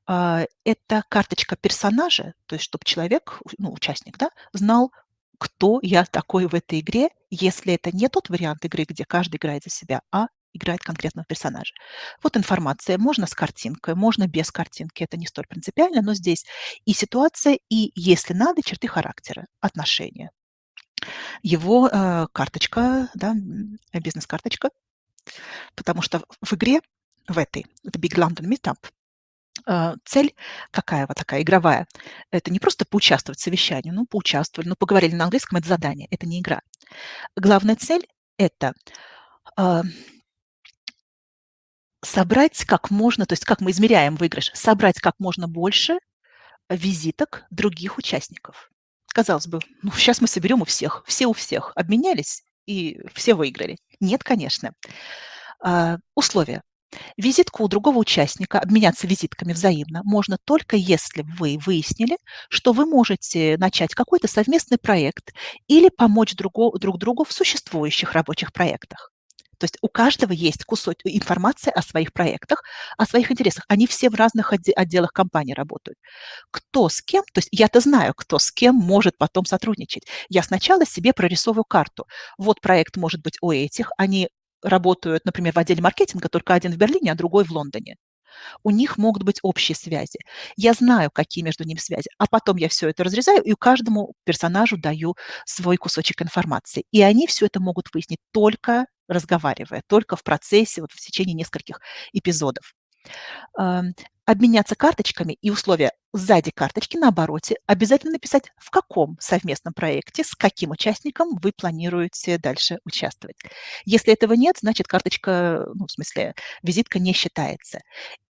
а, это карточка персонажа, то есть чтобы человек, ну, участник, да, знал, кто я такой в этой игре, если это не тот вариант игры, где каждый играет за себя, а играет конкретного персонажа. Вот информация, можно с картинкой, можно без картинки, это не столь принципиально, но здесь и ситуация, и, если надо, черты характера, отношения его э, карточка, да, бизнес-карточка, потому что в игре, в этой, это Big London Meetup, э, цель какая вот такая игровая? Это не просто поучаствовать в совещании, ну, поучаствовали, ну, поговорили на английском, это задание, это не игра. Главная цель – это э, собрать как можно, то есть как мы измеряем выигрыш, собрать как можно больше визиток других участников. Казалось бы, ну, сейчас мы соберем у всех, все у всех, обменялись и все выиграли. Нет, конечно. А, условия. Визитку у другого участника, обменяться визитками взаимно, можно только если вы выяснили, что вы можете начать какой-то совместный проект или помочь друг, друг другу в существующих рабочих проектах. То есть у каждого есть кусок информации о своих проектах, о своих интересах. Они все в разных отделах компании работают. Кто с кем, то есть я-то знаю, кто с кем может потом сотрудничать. Я сначала себе прорисовываю карту. Вот проект может быть у этих, они работают, например, в отделе маркетинга, только один в Берлине, а другой в Лондоне. У них могут быть общие связи. Я знаю, какие между ними связи. А потом я все это разрезаю и каждому персонажу даю свой кусочек информации. И они все это могут выяснить только разговаривая, только в процессе, вот в течение нескольких эпизодов. обменяться карточками и условия сзади карточки на обороте обязательно написать, в каком совместном проекте, с каким участником вы планируете дальше участвовать. Если этого нет, значит карточка, ну, в смысле, визитка не считается.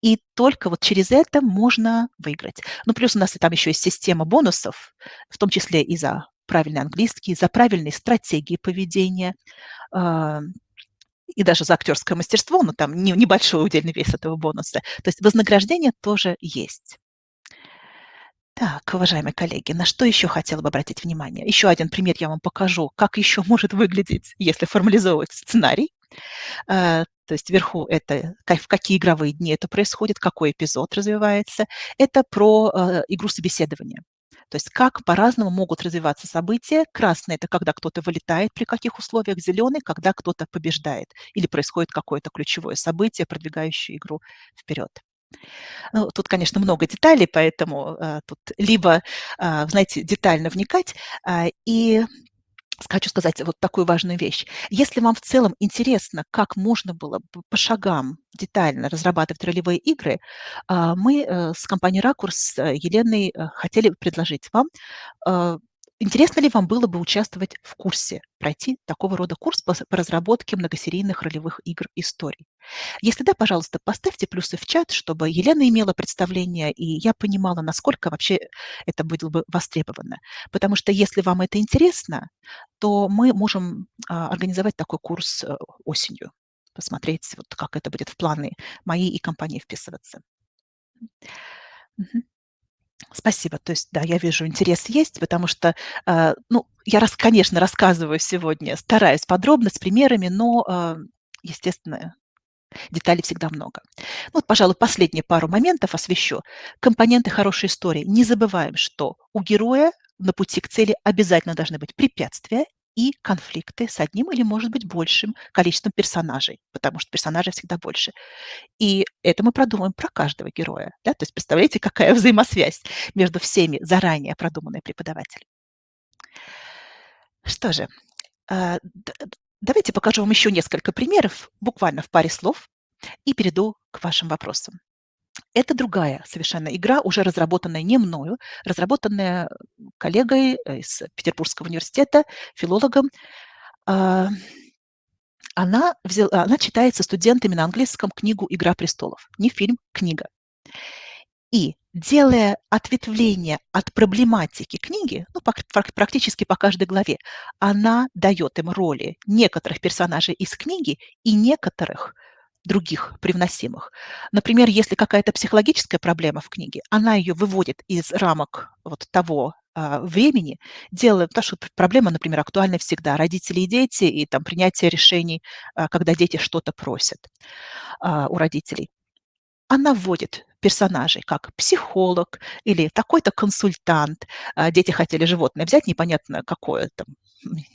И только вот через это можно выиграть. Ну, плюс у нас там еще есть система бонусов, в том числе и за правильный английский, за правильные стратегии поведения, и даже за актерское мастерство, но там небольшой удельный вес этого бонуса. То есть вознаграждение тоже есть. Так, уважаемые коллеги, на что еще хотела бы обратить внимание? Еще один пример я вам покажу, как еще может выглядеть, если формализовывать сценарий. А, то есть вверху это в какие игровые дни это происходит, какой эпизод развивается. Это про а, игру собеседования. То есть как по-разному могут развиваться события. Красный – это когда кто-то вылетает, при каких условиях. Зеленый – когда кто-то побеждает или происходит какое-то ключевое событие, продвигающее игру вперед. Ну, тут, конечно, много деталей, поэтому э, тут либо, э, знаете, детально вникать э, и хочу сказать вот такую важную вещь. Если вам в целом интересно, как можно было бы по шагам детально разрабатывать ролевые игры, а, мы э, с компанией «Ракурс» Еленой э, хотели предложить вам э, Интересно ли вам было бы участвовать в курсе, пройти такого рода курс по, по разработке многосерийных ролевых игр историй? Если да, пожалуйста, поставьте плюсы в чат, чтобы Елена имела представление, и я понимала, насколько вообще это было бы востребовано. Потому что если вам это интересно, то мы можем а, организовать такой курс а, осенью, посмотреть, вот как это будет в планы моей и компании вписываться. Угу. Спасибо. То есть, да, я вижу, интерес есть, потому что, э, ну, я, раз, конечно, рассказываю сегодня, стараюсь подробно, с примерами, но, э, естественно, деталей всегда много. Ну, вот, пожалуй, последние пару моментов освещу. Компоненты хорошей истории. Не забываем, что у героя на пути к цели обязательно должны быть препятствия и конфликты с одним или, может быть, большим количеством персонажей, потому что персонажей всегда больше. И это мы продумаем про каждого героя. Да? То есть представляете, какая *laughs* взаимосвязь между всеми заранее продуманной преподавателем. Что же, а, давайте покажу вам еще несколько примеров, буквально в паре слов, и перейду к вашим вопросам. Это другая совершенно игра, уже разработанная не мною, разработанная коллегой э, из Петербургского университета, филологом. А, она, взяла, она читается студентами на английском книгу «Игра престолов». Не фильм, книга. И делая ответвление от проблематики книги, ну, практически по каждой главе, она дает им роли некоторых персонажей из книги и некоторых других привносимых. Например, если какая-то психологическая проблема в книге, она ее выводит из рамок вот того а, времени, делая, потому что проблема, например, актуальна всегда, родители и дети, и там принятие решений, а, когда дети что-то просят а, у родителей. Она вводит персонажей, как психолог или такой-то консультант. Дети хотели животное взять, непонятно какое там,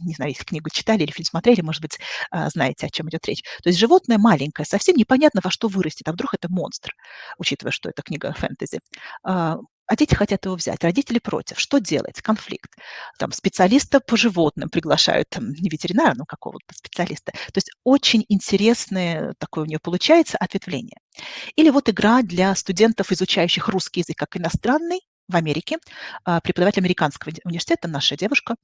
не знаю, если книгу читали или фильм смотрели, может быть, а, знаете, о чем идет речь. То есть животное маленькое, совсем непонятно, во что вырастет, а вдруг это монстр, учитывая, что это книга фэнтези. А, а дети хотят его взять, родители против. Что делать? Конфликт. Там специалиста по животным приглашают, там, не ветеринара, но какого-то специалиста. То есть очень интересное такое у нее получается ответвление. Или вот игра для студентов, изучающих русский язык как иностранный, в Америке, а, преподаватель американского университета, наша девушка,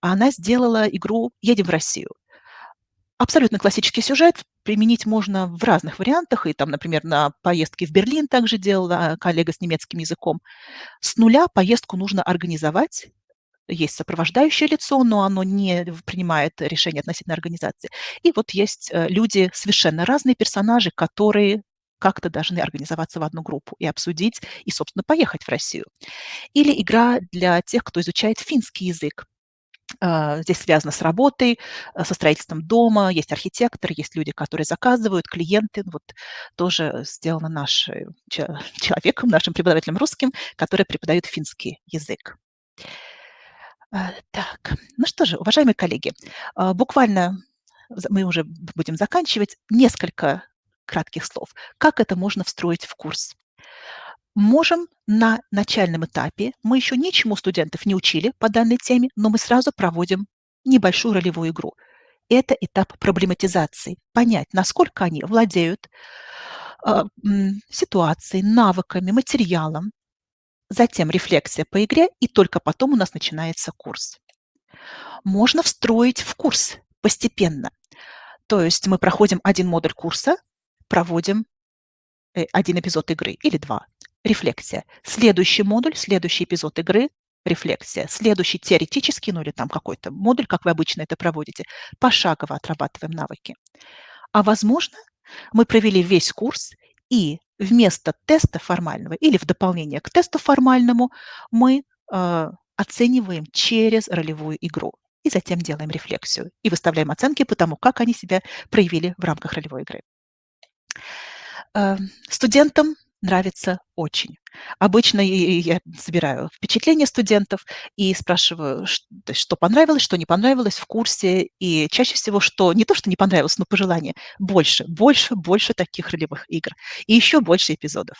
она сделала игру «Едем в Россию». Абсолютно классический сюжет, применить можно в разных вариантах, и там, например, на поездке в Берлин также делала коллега с немецким языком. С нуля поездку нужно организовать, есть сопровождающее лицо, но оно не принимает решения относительно организации. И вот есть э, люди, совершенно разные персонажи, которые как-то должны организоваться в одну группу и обсудить, и, собственно, поехать в Россию. Или игра для тех, кто изучает финский язык. А, здесь связано с работой, э, со строительством дома, есть архитекторы, есть люди, которые заказывают, клиенты. Вот тоже сделано нашим *laughs* человеком, нашим преподавателем русским, который преподает финский язык. А, так, ну что же, уважаемые коллеги, а, буквально мы уже будем заканчивать. Несколько кратких слов. Как это можно встроить в курс? Можем на начальном этапе, мы еще ничему студентов не учили по данной теме, но мы сразу проводим небольшую ролевую игру. Это этап проблематизации. Понять, насколько они владеют а, ситуацией, навыками, материалом, затем рефлексия по игре, и только потом у нас начинается курс. Можно встроить в курс постепенно. То есть мы проходим один модуль курса, проводим э, один эпизод игры или два. Рефлексия. Следующий модуль, следующий эпизод игры, рефлексия. Следующий теоретический, ну или там какой-то модуль, как вы обычно это проводите, пошагово отрабатываем навыки. А возможно, мы провели весь курс, и вместо теста формального или в дополнение к тесту формальному мы э, оцениваем через ролевую игру и затем делаем рефлексию и выставляем оценки по тому, как они себя проявили в рамках ролевой игры. Э, студентам нравится очень. Обычно я собираю впечатления студентов и спрашиваю, что понравилось, что не понравилось в курсе. И чаще всего, что не то, что не понравилось, но пожелание. Больше, больше, больше таких ролевых игр. И еще больше эпизодов.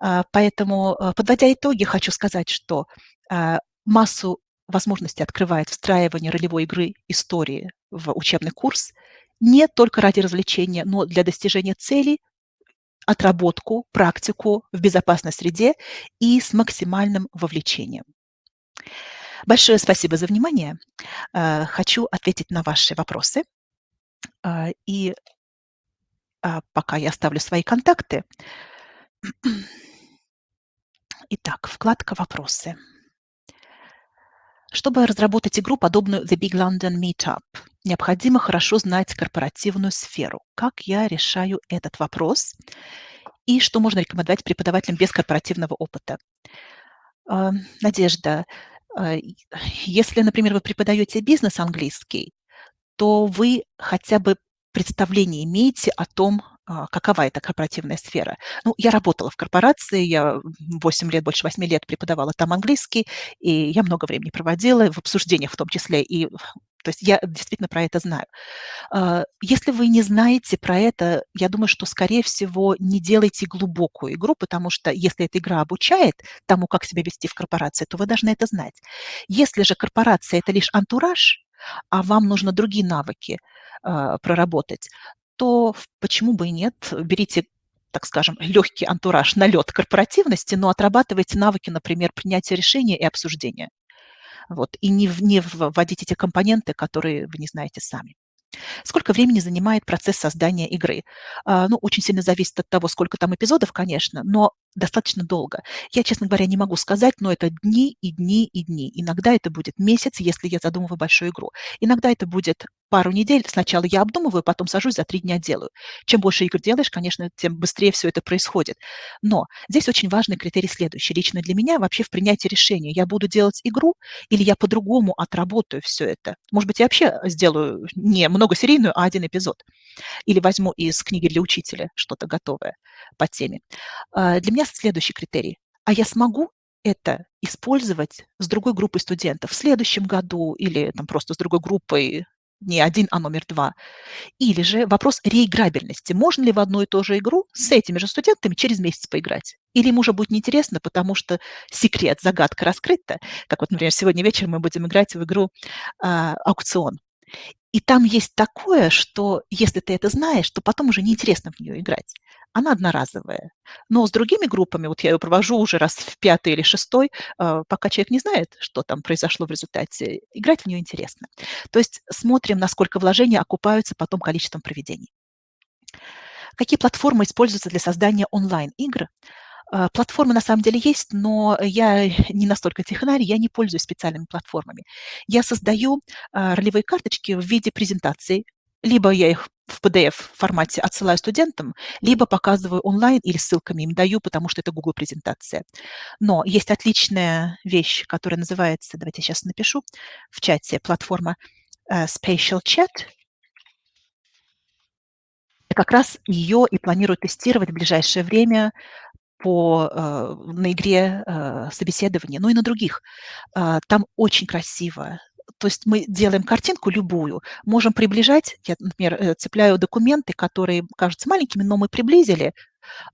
А, поэтому, а, подводя итоги, хочу сказать, что а, массу возможностей открывает встраивание ролевой игры истории в учебный курс не только ради развлечения, но для достижения целей отработку, практику в безопасной среде и с максимальным вовлечением. Большое спасибо за внимание. Э, хочу ответить на ваши вопросы. Э, и а, пока я оставлю свои контакты. Итак, вкладка «Вопросы». Чтобы разработать игру, подобную The Big London Meetup, необходимо хорошо знать корпоративную сферу. Как я решаю этот вопрос? И что можно рекомендовать преподавателям без корпоративного опыта? А, Надежда, а, если, например, вы преподаете бизнес английский, то вы хотя бы представление имеете о том, какова эта корпоративная сфера. Ну, я работала в корпорации, я 8 лет, больше 8 лет преподавала там английский, и я много времени проводила в обсуждениях в том числе, и то есть я действительно про это знаю. А, если вы не знаете про это, я думаю, что, скорее всего, не делайте глубокую игру, потому что если эта игра обучает тому, как себя вести в корпорации, то вы должны это знать. Если же корпорация – это лишь антураж, а вам нужно другие навыки э, проработать, то почему бы и нет, берите так скажем, легкий антураж, налет корпоративности, но отрабатывайте навыки, например, принятия решения и обсуждения. Вот, и не, не вводите те компоненты, которые вы не знаете сами. Сколько времени занимает процесс создания игры? А, ну, очень сильно зависит от того, сколько там эпизодов, конечно, но достаточно долго. Я, честно говоря, не могу сказать, но это дни и дни и дни. Иногда это будет месяц, если я задумываю большую игру. Иногда это будет пару недель. Сначала я обдумываю, потом сажусь, за три дня делаю. Чем больше игр делаешь, конечно, тем быстрее все это происходит. Но здесь очень важный критерий следующий. Лично для меня вообще в принятии решения. Я буду делать игру или я по-другому отработаю все это. Может быть, я вообще сделаю не многосерийную, а один эпизод. Или возьму из книги для учителя что-то готовое по теме. А, для меня следующий критерий. А я смогу это использовать с другой группой студентов в следующем году или там просто с другой группой не один, а номер два. Или же вопрос реиграбельности. Можно ли в одну и ту же игру с этими же студентами через месяц поиграть? Или им уже будет неинтересно, потому что секрет, загадка раскрыта. Как вот, например, сегодня вечером мы будем играть в игру а, «Аукцион». И там есть такое, что если ты это знаешь, то потом уже неинтересно в нее играть. Она одноразовая. Но с другими группами, вот я ее провожу уже раз в пятый или шестой, а, пока человек не знает, что там произошло в результате, играть в нее интересно. То есть смотрим, насколько вложения окупаются потом количеством проведений. Какие платформы используются для создания онлайн-игр? А, платформы на самом деле есть, но я не настолько технарь, я не пользуюсь специальными платформами. Я создаю а, ролевые карточки в виде презентаций, либо я их в PDF-формате отсылаю студентам, либо показываю онлайн или ссылками им даю, потому что это Google презентация. Но есть отличная вещь, которая называется, давайте я сейчас напишу в чате, платформа uh, Spatial Chat. Как раз ее и планирую тестировать в ближайшее время по, э, на игре э, собеседования, ну и на других. Э, там очень красиво. То есть мы делаем картинку любую, можем приближать, я, например, э, цепляю документы, которые кажутся маленькими, но мы приблизили,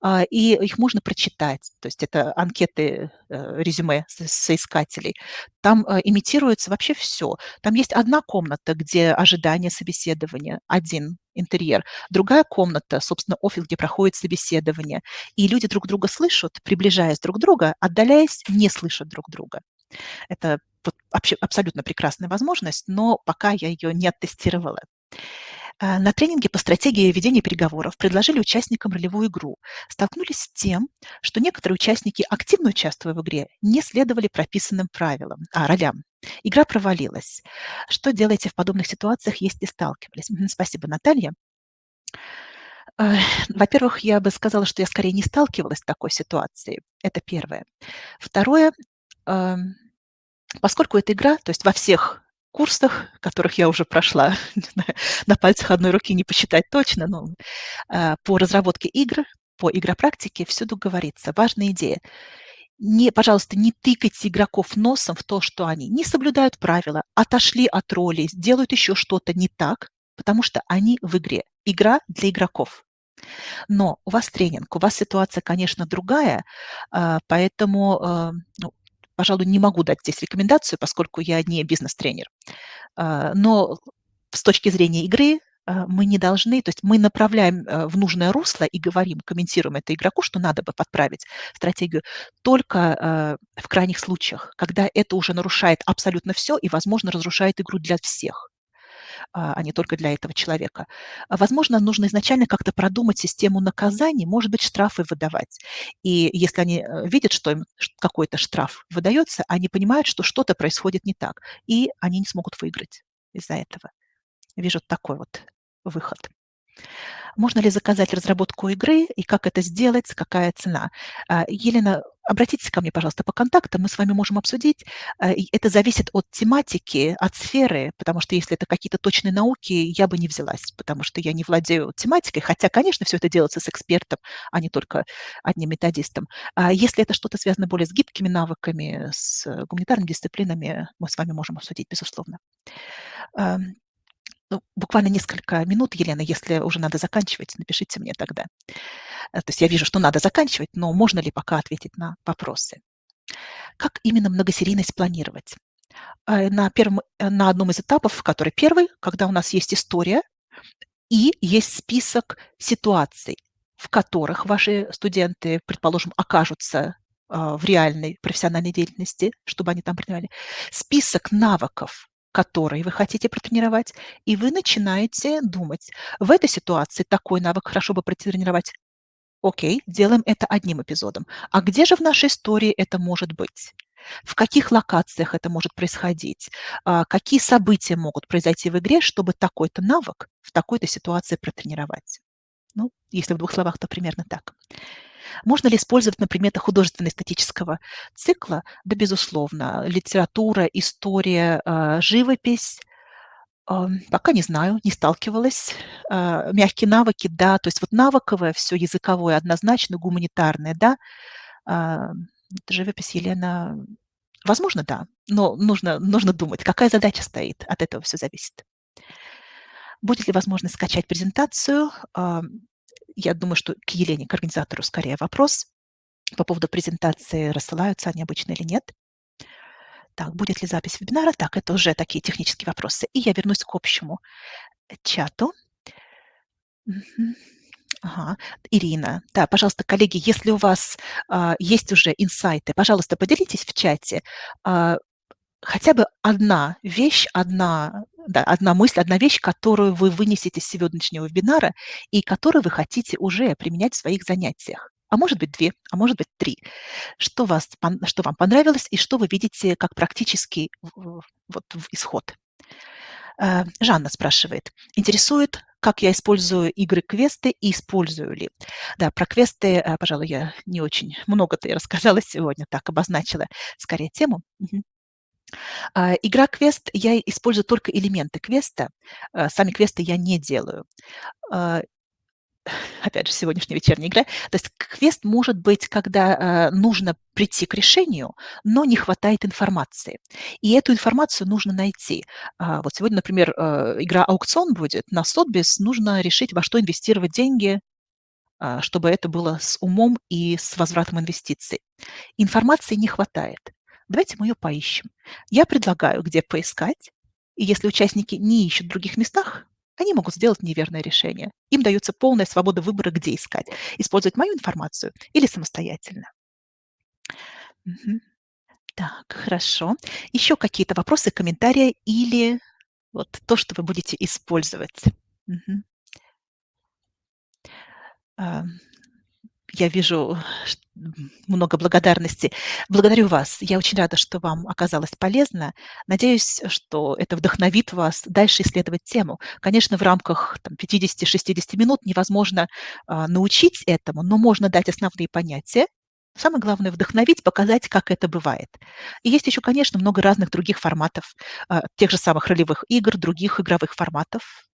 а, и их можно прочитать. То есть это анкеты, э, резюме соискателей. Там э, имитируется вообще все. Там есть одна комната, где ожидание собеседования, один интерьер, другая комната, собственно, офис, где проходит собеседование. И люди друг друга слышат, приближаясь друг к другу, отдаляясь, не слышат друг друга. Это абсолютно прекрасная возможность, но пока я ее не оттестировала. Э, на тренинге по стратегии ведения переговоров предложили участникам ролевую игру. Столкнулись с тем, что некоторые участники, активно участвуя в игре, не следовали прописанным правилам, а, ролям. Игра провалилась. Что делаете в подобных ситуациях, если сталкивались? Спасибо, Наталья. Во-первых, я бы сказала, что я скорее не сталкивалась с такой ситуацией. Это первое. Второе, поскольку это игра, то есть во всех курсах, которых я уже прошла, *laughs* на пальцах одной руки не посчитать точно, но а, по разработке игр, по игропрактике всюду говорится, важная идея. Не, пожалуйста, не тыкайте игроков носом в то, что они не соблюдают правила, отошли от роли, делают еще что-то не так, потому что они в игре. Игра для игроков. Но у вас тренинг, у вас ситуация, конечно, другая, а, поэтому а, ну, пожалуй, не могу дать здесь рекомендацию, поскольку я не бизнес-тренер. А, но с точки зрения игры а, мы не должны, то есть мы направляем э, в нужное русло и говорим, комментируем это игроку, что надо бы подправить стратегию только а, в крайних случаях, когда это уже нарушает абсолютно все и, возможно, разрушает игру для всех. А, а не только для этого человека. Возможно, нужно изначально как-то продумать систему наказаний, может быть, штрафы выдавать. И если они э, видят, что им какой-то штраф выдается, они понимают, что что-то происходит не так, и они не смогут выиграть из-за этого. Вижу такой вот выход. Можно ли заказать разработку игры и как это сделать, какая цена? А, Елена, обратитесь ко мне, пожалуйста, по контактам, мы с вами можем обсудить. А, это зависит от тематики, от сферы, потому что если это какие-то точные науки, я бы не взялась, потому что я не владею тематикой, хотя, конечно, все это делается с экспертом, а не только одним методистом. А если это что-то связано более с гибкими навыками, с гуманитарными дисциплинами, мы с вами можем обсудить, безусловно. Ну, буквально несколько минут, Елена, если уже надо заканчивать, напишите мне тогда. Э, то есть я вижу, что надо заканчивать, но можно ли пока ответить на вопросы? Как именно многосерийность планировать? Э, на, первом, э, на одном из этапов, который первый, когда у нас есть история и есть список ситуаций, в которых ваши студенты, предположим, окажутся в реальной профессиональной деятельности, чтобы они там принимали, список навыков, который вы хотите протренировать, и вы начинаете думать, в этой ситуации такой навык хорошо бы протренировать. Окей, делаем это одним эпизодом. А где же в нашей истории это может быть? В каких локациях это может происходить? А, какие события могут произойти в игре, чтобы такой-то навык в такой-то ситуации протренировать? Ну, если в двух словах, то примерно так. Можно ли использовать на предметах художественно-эстетического цикла? Да, безусловно. Литература, история, а, живопись. Пока не знаю, не сталкивалась. А, мягкие навыки, да. То есть вот навыковое, все языковое однозначно, гуманитарное, да. А, живопись, Елена, возможно, да. Но нужно, нужно думать, какая задача стоит. От этого все зависит. Будет ли возможность скачать презентацию? Я думаю, что к Елене, к организатору, скорее вопрос по поводу презентации, рассылаются они обычно или нет. Так, будет ли запись вебинара? Так, это уже такие технические вопросы. И я вернусь к общему чату. Ага. Ирина, да, пожалуйста, коллеги, если у вас а, есть уже инсайты, пожалуйста, поделитесь в чате. А, хотя бы одна вещь, одна, да, одна мысль, одна вещь, которую вы вынесете из сегодняшнего вебинара и которую вы хотите уже применять в своих занятиях. А может быть, две, а может быть, три. Что, вас, что вам понравилось и что вы видите как практический вот, исход. Э, Жанна спрашивает, интересует, как я использую игры-квесты и использую ли. Да, про квесты, э, пожалуй, я не очень много-то и рассказала *laughs* сегодня, так обозначила скорее тему. А, игра квест, я использую только элементы квеста, а, сами квесты я не делаю. А, *laughs* опять же, сегодняшняя вечерняя игра. То есть квест может быть, когда нужно прийти к решению, но не хватает информации. И эту информацию нужно найти. Вот сегодня, например, игра «Аукцион» будет. На Сотбис нужно решить, во что инвестировать деньги, чтобы это было с умом и с возвратом инвестиций. Информации не хватает. Давайте мы ее поищем. Я предлагаю, где поискать. И если участники не ищут в других местах, они могут сделать неверное решение. Им дается полная свобода выбора, где искать. Использовать мою информацию или самостоятельно. Мгм. Так, хорошо. Еще какие-то вопросы, комментарии или вот то, что вы будете использовать? Мгм. Я вижу много благодарности. Благодарю вас. Я очень рада, что вам оказалось полезно. Надеюсь, что это вдохновит вас дальше исследовать тему. Конечно, в рамках 50-60 минут невозможно а, научить этому, но можно дать основные понятия. Самое главное– вдохновить, показать, как это бывает. И есть еще, конечно, много разных других форматов, а, тех же самых ролевых игр, других игровых форматов.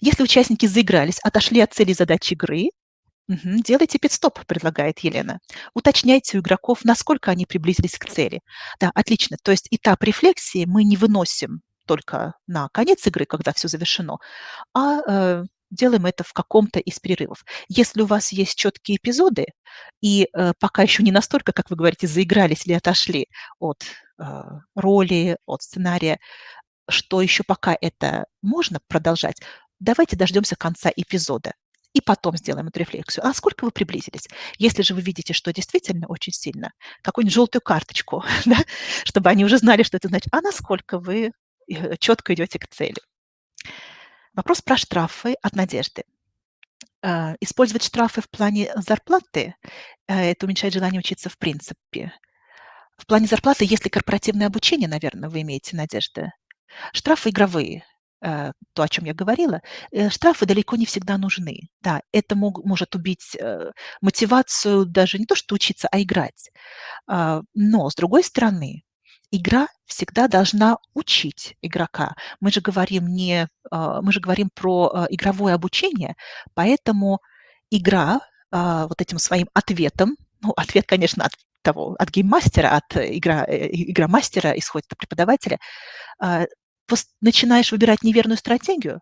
Если участники заигрались, отошли от цели задач игры, Мгм. Делайте пит-стоп, предлагает Елена. Уточняйте у игроков, насколько они приблизились к цели. Да, отлично. То есть этап рефлексии мы не выносим только на конец игры, когда все завершено, а э, делаем это в каком-то из перерывов. Если у вас есть четкие эпизоды, и э, пока еще не настолько, как вы говорите, заигрались или отошли от э, роли, от сценария, что еще пока это можно продолжать, давайте дождемся конца эпизода и потом сделаем эту рефлексию. А сколько вы приблизились? Если же вы видите, что действительно очень сильно, какую-нибудь желтую карточку, *laughs* да, чтобы они уже знали, что это значит, а насколько вы э, четко идете к цели. Вопрос про штрафы от Надежды. А, использовать штрафы в плане зарплаты э, – это уменьшает желание учиться в принципе. В плане зарплаты, если корпоративное обучение, наверное, вы имеете, Надежда, штрафы игровые – то, о чем я говорила, э, штрафы далеко не всегда нужны. Да, это мог, может убить э, мотивацию даже не то, что учиться, а играть. А, но, с другой стороны, игра всегда должна учить игрока. Мы же говорим, не, а, мы же говорим про игровое обучение, поэтому игра вот этим своим ответом, ну, ответ, конечно, от того, от гейммастера, от игра, игромастера исходит от преподавателя, начинаешь выбирать неверную стратегию,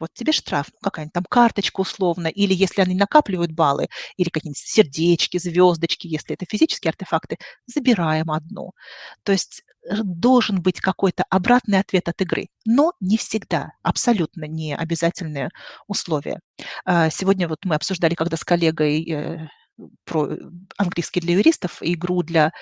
вот тебе штраф, ну, какая-нибудь там карточка условно, или если они накапливают баллы, или какие-нибудь сердечки, звездочки, если это физические артефакты, забираем одну. То есть э, должен быть какой-то обратный ответ от игры, но не всегда, абсолютно не обязательное условие. А, сегодня вот мы обсуждали, когда с коллегой э, про английский для юристов игру для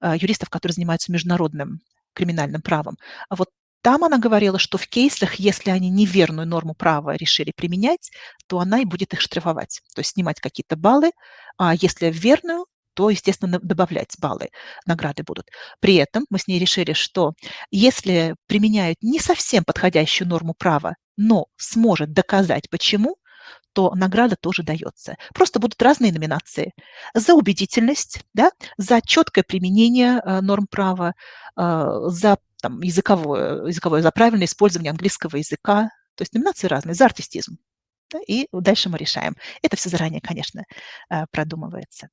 а, юристов, которые занимаются международным криминальным правом. А вот там она говорила, что в кейсах, если они неверную норму права решили применять, то она и будет их штрафовать, то есть снимать какие-то баллы, а если верную, то, естественно, добавлять баллы, награды будут. При этом мы с ней решили, что если применяют не совсем подходящую норму права, но сможет доказать почему, то награда тоже дается. Просто будут разные номинации. За убедительность, да, за четкое применение э, норм права, э, за там, языковое, языковое, за правильное использование английского языка. То есть номинации разные, за артистизм. Да, и дальше мы решаем. Это все заранее, конечно, э, продумывается.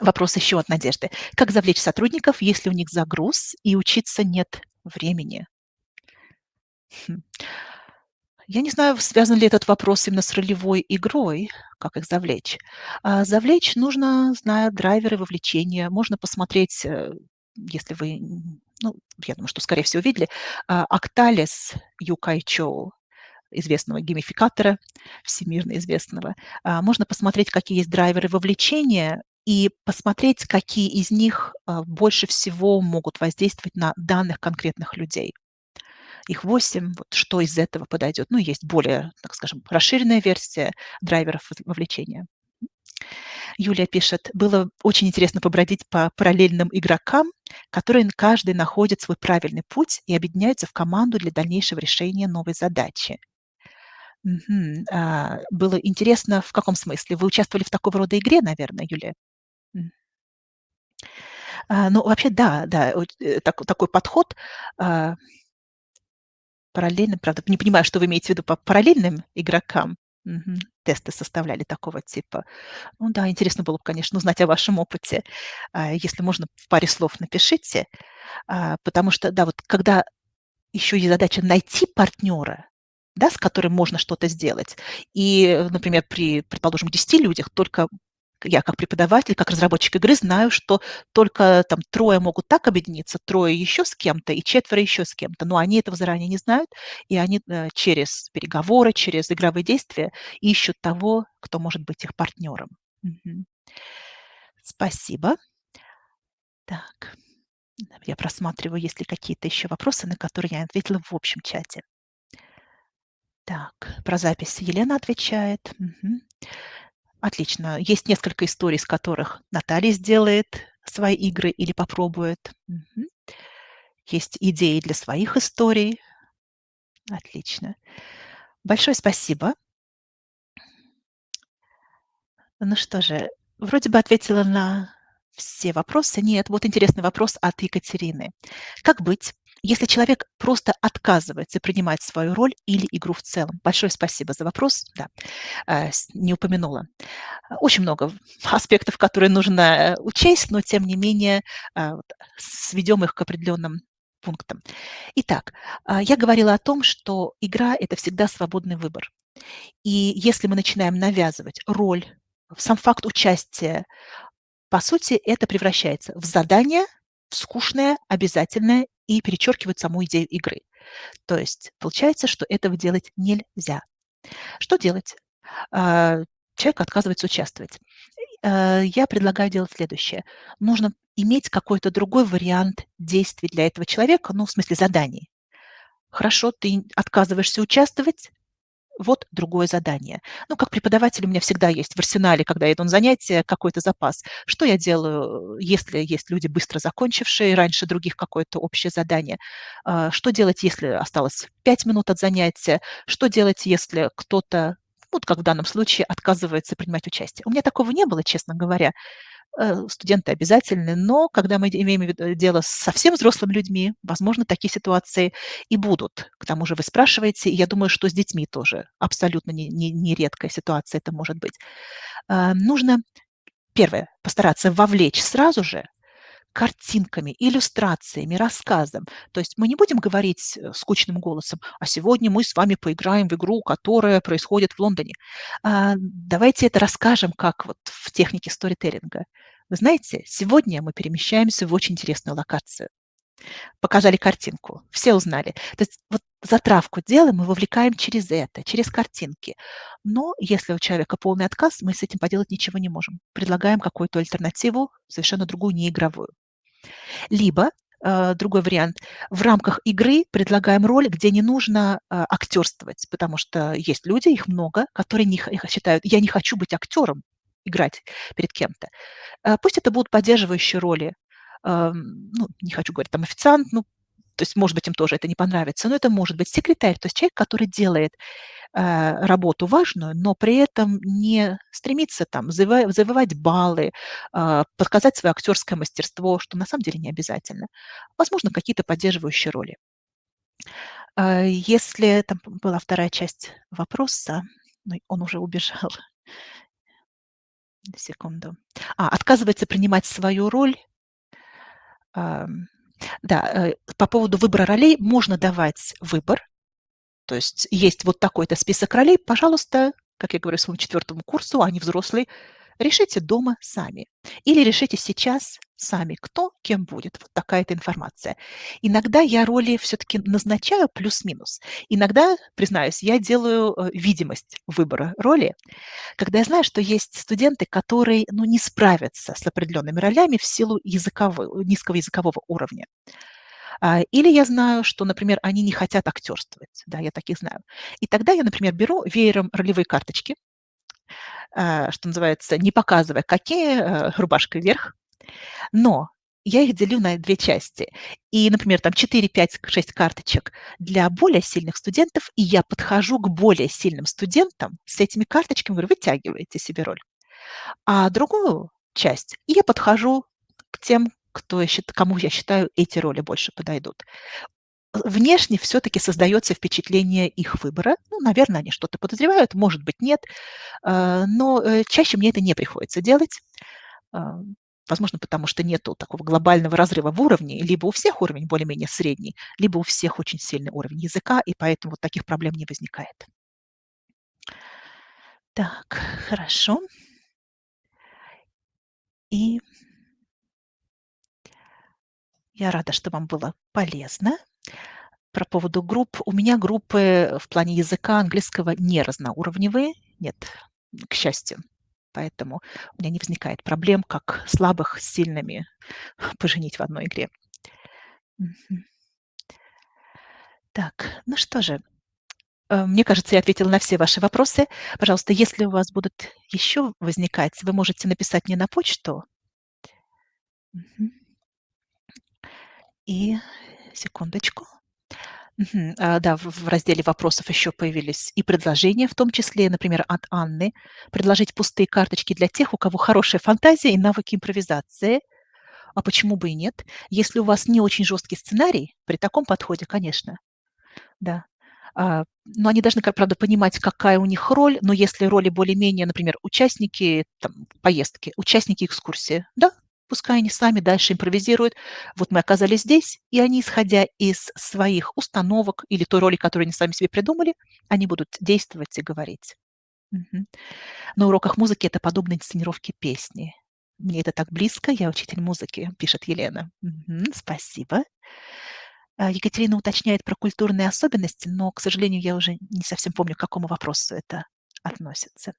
Вопрос еще от Надежды. Как завлечь сотрудников, если у них загруз и учиться нет времени? Хм. Я не знаю, связан ли этот вопрос именно с ролевой игрой, как их завлечь. А завлечь нужно, зная драйверы вовлечения. Можно посмотреть, э, если вы, ну, я думаю, что, скорее всего, видели, Акталис Юкай Чоу, известного геймификатора, всемирно известного. А, можно посмотреть, какие есть драйверы вовлечения, и посмотреть, какие из них а, больше всего могут воздействовать на данных конкретных людей их 8, вот что из этого подойдет. Ну, есть более, так скажем, расширенная версия драйверов вовлечения. Юлия пишет, было очень интересно побродить по параллельным игрокам, которые каждый находит свой правильный путь и объединяются в команду для дальнейшего решения новой задачи. Угу. А, было интересно в каком смысле? Вы участвовали в такого рода игре, наверное, Юлия? А, ну, вообще, да, да, э, так, такой подход а, Параллельно, правда, не понимаю, что вы имеете в виду по параллельным игрокам. Тесты составляли такого типа. Ну да, интересно было бы, конечно, узнать о вашем опыте. А, если можно, в паре слов напишите. А, потому что, да, вот когда еще есть задача найти партнера, да, с которым можно что-то сделать. И, например, при, предположим, 10 людях только я как преподаватель, как разработчик игры знаю, что только там трое могут так объединиться, трое еще с кем-то и четверо еще с кем-то. Но они этого заранее не знают, и они э, через переговоры, через игровые действия ищут того, кто может быть их партнером. Мгм. Спасибо. Так, я просматриваю, есть ли какие-то еще вопросы, на которые я ответила в общем чате. Так, про запись Елена отвечает. Мгм. Отлично. Есть несколько историй, с которых Наталья сделает свои игры или попробует. Мгм. Есть идеи для своих историй. Отлично. Большое спасибо. Ну что же, вроде бы ответила на все вопросы. Нет, вот интересный вопрос от Екатерины. Как быть, если человек просто отказывается принимать свою роль или игру в целом? Большое спасибо за вопрос. Да, э, не упомянула. Очень много *laughs* аспектов, которые нужно э, учесть, но тем не менее сведем их к определенным пунктам. Итак, я говорила о том, что игра– это всегда свободный выбор. И если мы начинаем навязывать роль, сам факт участия, по сути, это превращается в задание, в скучное, обязательное и перечеркивает саму идею игры. То есть получается, что этого делать нельзя. Что делать? А, человек отказывается участвовать. Э, я предлагаю делать следующее. Нужно иметь какой-то другой вариант действий для этого человека, ну, в смысле заданий. Хорошо, ты отказываешься участвовать, вот другое задание. Ну, как преподаватель у меня всегда есть в арсенале, когда я иду на занятия, какой-то запас. Что я делаю, если есть люди, быстро закончившие раньше других какое-то общее задание? А, что делать, если осталось 5 минут от занятия? Что делать, если кто-то вот как в данном случае, отказывается принимать участие. У меня такого не было, честно говоря. Э, студенты обязательны, но когда мы имеем дело с совсем взрослыми людьми, возможно, такие ситуации и будут. К тому же вы спрашиваете, и я думаю, что с детьми тоже абсолютно не, не, не редкая ситуация это может быть. Э, нужно, первое, постараться вовлечь сразу же картинками, иллюстрациями, рассказом. То есть мы не будем говорить э, скучным голосом, а сегодня мы с вами поиграем в игру, которая происходит в Лондоне. А, давайте это расскажем, как вот в технике сторителлинга. Вы знаете, сегодня мы перемещаемся в очень интересную локацию. Показали картинку, все узнали. То есть вот затравку делаем, мы вовлекаем через это, через картинки. Но если у человека полный отказ, мы с этим поделать ничего не можем. Предлагаем какую-то альтернативу, совершенно другую, неигровую. Либо э, другой вариант. В рамках игры предлагаем роль, где не нужно э, актерствовать, потому что есть люди, их много, которые не, считают, я не хочу быть актером, играть перед кем-то. Э, пусть это будут поддерживающие роли. Ну, не хочу говорить, там официант, ну, то есть, может быть, им тоже это не понравится, но это может быть секретарь, то есть человек, который делает Э, работу важную, но при этом не стремиться там завоевать, баллы, э, показать свое актерское мастерство, что на самом деле не обязательно. Возможно, какие-то поддерживающие роли. Э, если там была вторая часть вопроса, но он уже убежал. *laughs* Секунду. А, отказывается принимать свою роль. Да, по поводу выбора ролей можно давать выбор, то есть есть вот такой-то список ролей, пожалуйста, как я говорю своему четвертому курсу, они взрослые, решите дома сами. Или решите сейчас сами, кто кем будет. Вот такая-то информация. Иногда я роли все-таки назначаю плюс-минус. Иногда, признаюсь, я делаю э, видимость выбора роли, когда я знаю, что есть студенты, которые ну, не справятся с определенными ролями в силу языкового, низкого языкового уровня. А, или я знаю, что, например, они не хотят актерствовать. Да, я таких знаю. И тогда я, например, беру веером ролевые карточки, что называется, не показывая, какие э, рубашка вверх, но я их делю на две части. И, например, там 4, 5, 6 карточек для более сильных студентов, и я подхожу к более сильным студентам с этими карточками, говорю, вытягивайте себе роль. А другую часть я подхожу к тем, кто я счит кому я считаю эти роли больше подойдут. Внешне все-таки создается впечатление их выбора. Ну, наверное, они что-то подозревают, может быть, нет. А, но э, чаще мне это не приходится делать. А, возможно, потому что нет такого глобального разрыва в уровне. Либо у всех уровень более-менее средний, либо у всех очень сильный уровень языка, и поэтому вот таких проблем не возникает. Так, хорошо. И я рада, что вам было полезно. Про поводу групп. У меня группы в плане языка английского не разноуровневые. Нет, к счастью. Поэтому у меня не возникает проблем, как слабых с сильными *laughs* поженить в одной игре. Так, ну что же, э, мне кажется, я ответила на все ваши вопросы. Пожалуйста, если у вас будут еще возникать, вы можете написать мне на почту. И секундочку. А, да, в разделе вопросов еще появились и предложения, в том числе, например, от Анны: предложить пустые карточки для тех, у кого хорошая фантазия и навыки импровизации. А почему бы и нет? Если у вас не очень жесткий сценарий, при таком подходе, конечно. Да. А, но они должны, как правда, понимать, какая у них роль. Но если роли более-менее, например, участники там поездки, участники экскурсии, да, пускай они сами дальше импровизируют. Вот мы оказались здесь, и они, исходя из своих установок или той роли, которую они сами себе придумали, они будут действовать и говорить. Мгм. На уроках музыки это подобно инсценировке песни. Мне это так близко, я учитель музыки, пишет Елена. Мгм. Спасибо. А, Екатерина уточняет про культурные особенности, но, к сожалению, я уже не совсем помню, к какому вопросу это относится.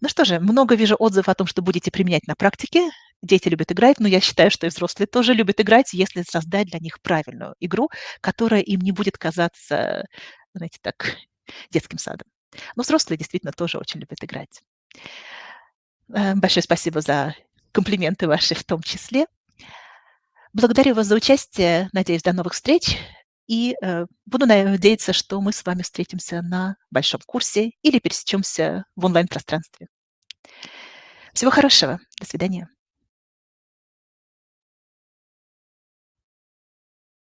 Ну что же, много вижу отзывов о том, что будете применять на практике. Дети любят играть, но я считаю, что и взрослые тоже любят играть, если создать для них правильную игру, которая им не будет казаться, знаете, так, *laughs* детским садом. Но взрослые действительно тоже очень любят играть. Э, большое спасибо за комплименты ваши в том числе. Благодарю вас за участие. Надеюсь, до новых встреч. И, э, буду надеяться, что мы с вами встретимся на большом курсе или пересечемся в онлайн-пространстве. Всего хорошего. До свидания.